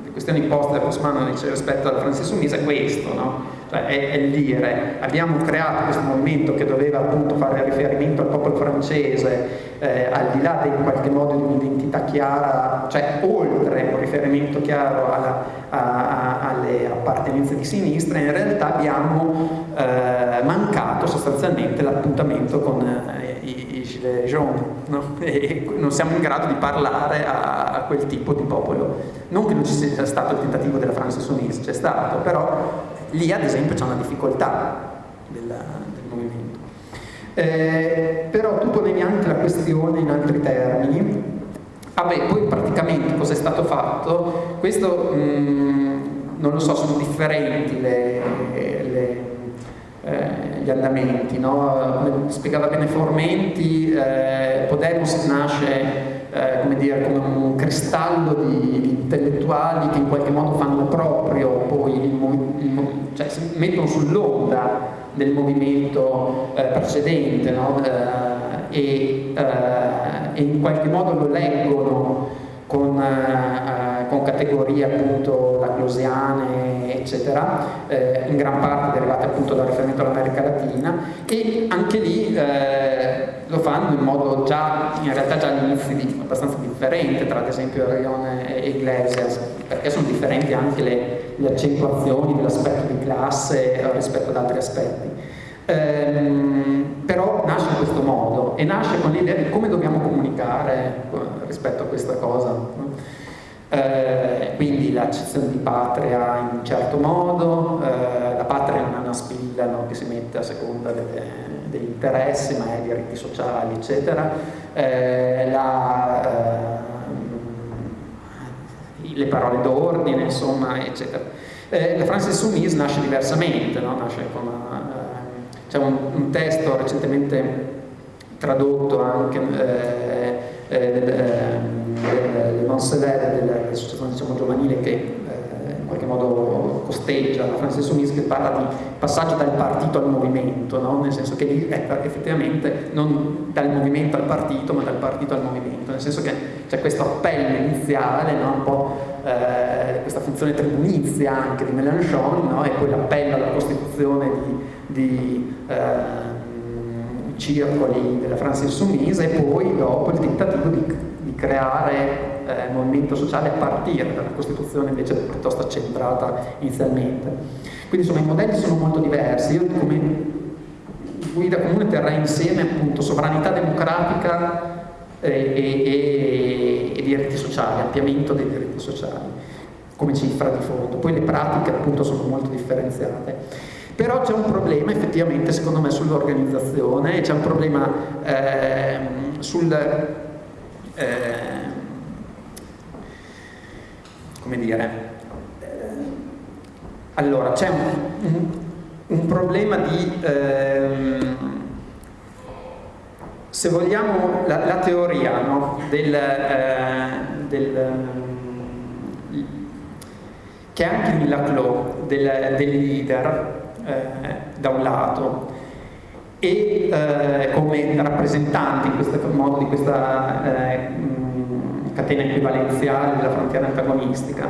le questioni poste da Cosmanovic rispetto al Francis Misa è questo, no? Cioè è, è, dire abbiamo creato questo movimento che doveva appunto fare riferimento al popolo francese eh, al di là in qualche modo di un'identità chiara, cioè oltre un riferimento chiaro alla, a, a, alle appartenenze di sinistra, in realtà abbiamo eh, mancato sostanzialmente l'appuntamento con eh, i, i gilet jaunes no? e non siamo in grado di parlare a, a, quel tipo di popolo. Non che non ci sia stato il tentativo della France Sunnis, c'è stato, però lì ad esempio c'è una difficoltà del, del movimento. Eh, però tu ponevi anche la questione in altri termini. Vabbè, poi praticamente cosa è stato fatto? Questo mh, mm, non lo so, sono differenti le, le, eh, gli andamenti. No? Come spiegava bene Formenti, eh, Podemos nasce eh, come, dire, come un cristallo di, di, intellettuali che in qualche modo fanno proprio poi il, il, cioè si mettono sull'onda del movimento eh, precedente no? eh, e, eh, e, in qualche modo lo leggono con, eh, con categorie appunto laclosiane eccetera eh, in gran parte derivate appunto dal riferimento all'America Latina e anche lì eh, lo fanno in modo già in realtà già all'inizio abbastanza differente tra ad esempio Rione e Iglesias perché sono differenti anche le, le accentuazioni dell'aspetto di classe rispetto ad altri aspetti. Ehm, però nasce in questo modo e nasce con l'idea di come dobbiamo comunicare rispetto a questa cosa. Eh, quindi l'accezione di patria in un certo modo, eh, la patria non è una spilla no, che si mette a seconda delle, degli interessi, ma è diritti sociali, eccetera. Eh, la, eh, le parole d'ordine, insomma, eccetera. Eh, la France Insoumise nasce diversamente, no? nasce con una, c'è un, un, testo recentemente tradotto anche eh, eh, le Manselere dell'associazione diciamo, giovanile che eh, in qualche modo costeggia la Francis Sumis che parla di passaggio dal partito al movimento, no? nel senso che lì è effettivamente non dal movimento al partito ma dal partito al movimento, nel senso che c'è questo appello iniziale, no? un po' eh, questa funzione tribunizia anche di Mélenchon no? e poi l'appello alla costituzione di di eh, circoli della Francia Insoumise e poi dopo il tentativo di, di creare eh, movimento sociale a partire dalla Costituzione invece piuttosto accentrata inizialmente. Quindi insomma i modelli sono molto diversi, io come guida comune terrei insieme appunto sovranità democratica eh, e, e, e diritti sociali, ampliamento dei diritti sociali come cifra di fondo, poi le pratiche appunto sono molto differenziate. Però c'è un problema effettivamente secondo me sull'organizzazione, c'è un problema eh, sul... Eh, come dire... Eh, allora, c'è un, un, un, problema di... Ehm, se vogliamo la, la teoria no, del, eh, del che anche in Laclos del, del leader da un lato e eh, come rappresentanti in questo modo di questa eh, catena equivalenziale della frontiera antagonistica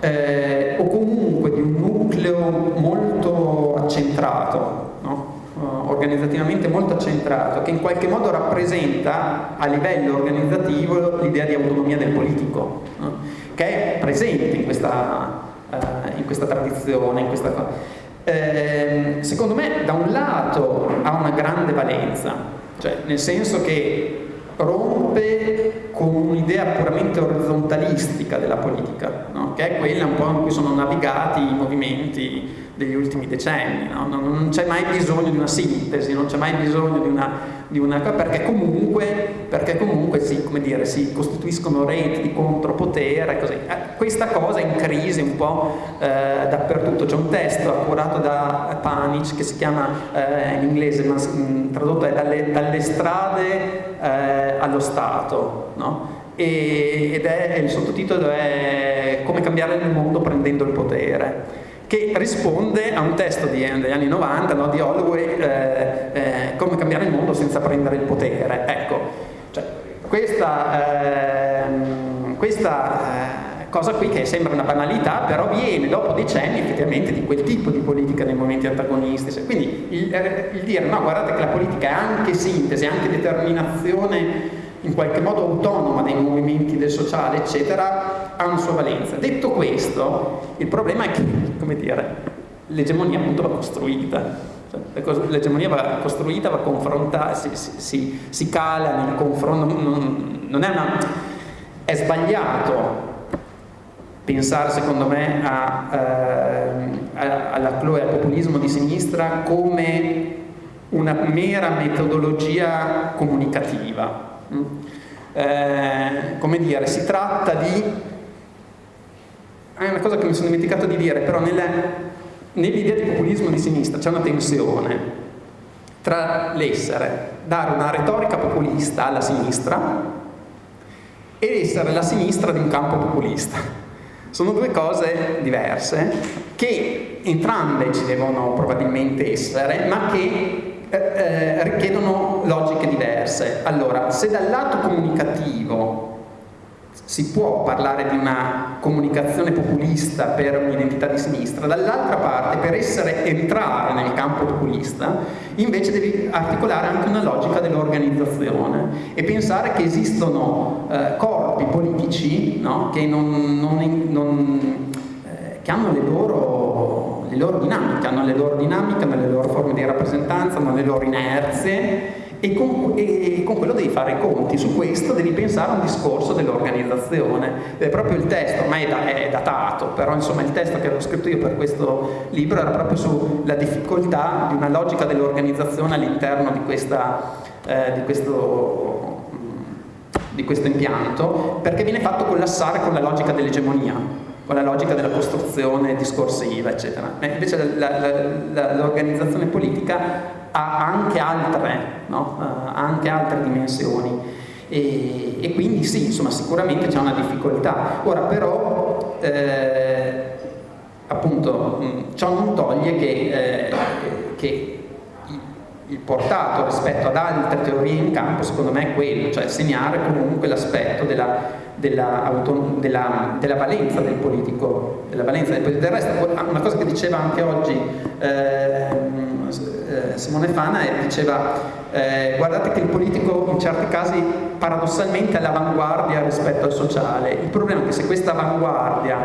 eh, o comunque di un nucleo molto accentrato no? uh, organizzativamente molto accentrato che in qualche modo rappresenta a livello organizzativo l'idea di autonomia del politico no? che è presente in questa, uh, in questa tradizione in questa cosa eh, secondo me da un lato ha una grande valenza, cioè nel senso che rompe con un'idea puramente orizzontalistica della politica, no? che è quella un po' in cui sono navigati i movimenti degli ultimi decenni, no? non, non c'è mai bisogno di una sintesi, non c'è mai bisogno di una di una perché comunque, perché comunque si, dire, si, costituiscono reti di contropotere così. Eh, questa cosa è in crisi un po' eh, dappertutto c'è un testo accurato da Panic che si chiama eh, in inglese ma mh, tradotto è dalle, dalle strade eh, allo Stato no? ed è il sottotitolo è come cambiare il mondo prendendo il potere che risponde a un testo di, degli anni 90 no, di Holloway, eh, eh, come cambiare il mondo senza prendere il potere. Ecco, cioè, questa, ehm, questa eh, cosa qui che sembra una banalità, però viene dopo decenni effettivamente di quel tipo di politica nei momenti antagonistici. Quindi il, eh, il dire no, guardate che la politica è anche sintesi, è anche determinazione in qualche modo autonoma dei movimenti del sociale, eccetera, ha una sua valenza. Detto questo, il problema è che, come dire, l'egemonia appunto va costruita. Cioè, l'egemonia va costruita, va confrontata, si, si, si, cala nel confronto, non, non è una... è sbagliato pensare secondo me a, eh, alla Chloe, al populismo di sinistra come una mera metodologia comunicativa eh, come dire, si tratta di... È una cosa che mi sono dimenticato di dire, però nell'idea di populismo di sinistra c'è una tensione tra l'essere, dare una retorica populista alla sinistra e essere la sinistra di un campo populista. Sono due cose diverse che entrambe ci devono probabilmente essere, ma che eh, eh, richiedono logiche diverse. Allora, se dal lato comunicativo si può parlare di una comunicazione populista per un'identità di sinistra, dall'altra parte per essere, entrare nel campo populista invece devi articolare anche una logica dell'organizzazione e pensare che esistono eh, corpi politici no, che, non, non, non, eh, che hanno le loro le loro dinamiche, hanno le loro dinamiche, hanno le loro forme di rappresentanza, hanno le loro inerzie e con, e con, quello devi fare i conti, su questo devi pensare a un discorso dell'organizzazione. È proprio il testo, ormai è, datato, però insomma il testo che avevo scritto io per questo libro era proprio sulla difficoltà di una logica dell'organizzazione all'interno di, eh, di, di questo impianto, perché viene fatto collassare con la logica dell'egemonia con la logica della costruzione discorsiva, eccetera. E invece l'organizzazione politica ha anche altre, no? ha anche altre dimensioni. E, e, quindi sì, insomma, sicuramente c'è una difficoltà. Ora però, eh, appunto, ciò non toglie che, eh, che il portato rispetto ad altre teorie in campo secondo me è quello, cioè segnare comunque l'aspetto della, della, della, della, valenza del politico, della valenza del politico. Del resto, una cosa che diceva anche oggi eh, Simone Fana è, diceva eh, guardate che il politico in certi casi paradossalmente è all'avanguardia rispetto al sociale. Il problema è che se questa avanguardia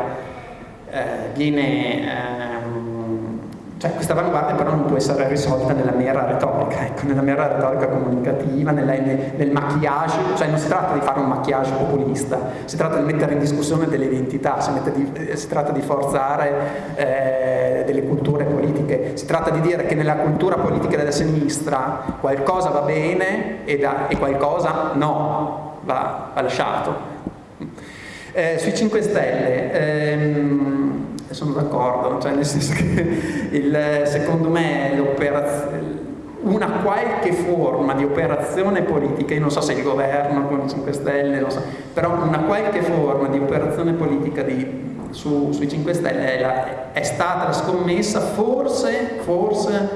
eh, viene ehm, cioè questa avanguardia però non può essere risolta nella mera retorica, ecco, nella mera retorica comunicativa, nella, nel, nel maquillage, cioè non si tratta di fare un maquillage populista, si tratta di mettere in discussione delle identità, si, di, eh, si tratta di forzare eh, delle culture politiche, si tratta di dire che nella cultura politica della sinistra qualcosa va bene e, da, e qualcosa no, va, va lasciato. Eh, sui 5 Stelle, ehm, sono d'accordo, cioè nel senso che il, secondo me una qualche forma di operazione politica, io non so se il governo con i 5 Stelle, so, però una qualche forma di operazione politica di, su, sui 5 Stelle è, la, è, stata scommessa forse, forse,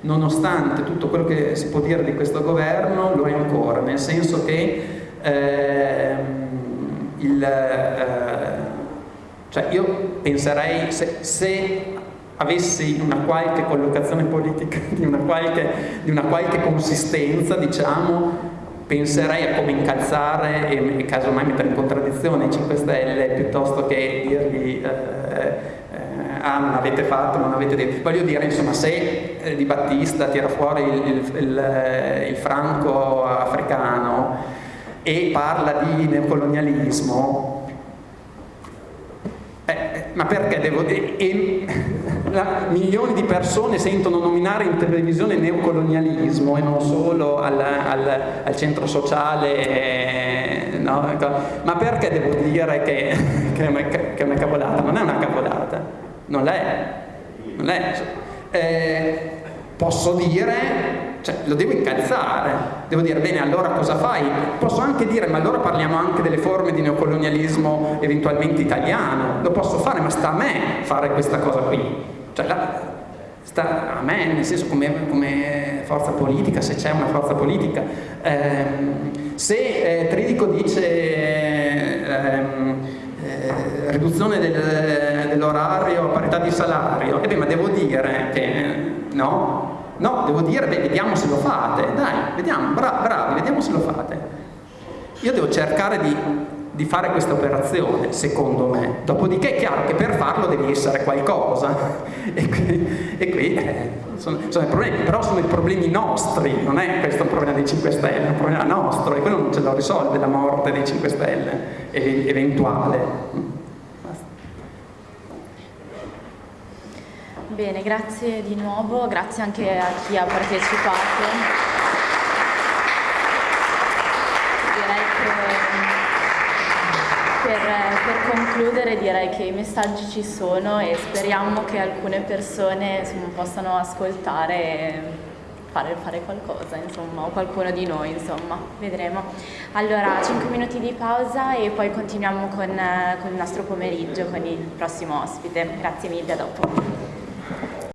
nonostante tutto quello che si può dire di questo governo, lo è ancora, nel senso che eh, il... Eh, cioè io penserei se, se avessi una qualche collocazione politica di una qualche, di una qualche consistenza, diciamo, penserei a come incalzare e, casomai mettere in contraddizione i 5 Stelle piuttosto che dirgli eh, eh, ah non avete fatto, non avete detto. Voglio dire, insomma, se eh, Di Battista tira fuori il, il, il, eh, il franco africano e parla di neocolonialismo, ma perché devo... E, e, la, milioni di persone sentono nominare in televisione neocolonialismo e non solo al, al, al centro sociale, eh, no? Ma perché devo dire che, che, è una cavolata? Non è una cavolata, non l'è. Non è. Eh, posso dire cioè, lo devo incalzare, devo dire, bene, allora cosa fai? Posso anche dire, ma allora parliamo anche delle forme di neocolonialismo eventualmente italiano, lo posso fare, ma sta a me fare questa cosa qui. Cioè, la, sta a me, nel senso come, come forza politica, se c'è una forza politica. Eh, se eh, Tridico dice ehm, eh, riduzione del, dell'orario a parità di salario, e beh, ma devo dire che no, No, devo dire, beh, vediamo se lo fate, dai, vediamo, bra bravi, vediamo se lo fate. Io devo cercare di, di fare questa operazione, secondo me. Dopodiché è chiaro che per farlo devi essere qualcosa. E qui, e qui eh, sono, sono, i problemi, però sono i problemi nostri, non è questo un problema dei 5 Stelle, è un problema nostro e quello non ce lo risolve la morte dei 5 Stelle, eventuale. Bene, grazie di nuovo, grazie anche a chi ha partecipato. Direi che per, per, concludere direi che i messaggi ci sono e speriamo che alcune persone insomma, possano ascoltare e fare, fare, qualcosa, insomma, o qualcuno di noi, insomma, vedremo. Allora, 5 minuti di pausa e poi continuiamo con, con il nostro pomeriggio, con il prossimo ospite. Grazie mille, a dopo.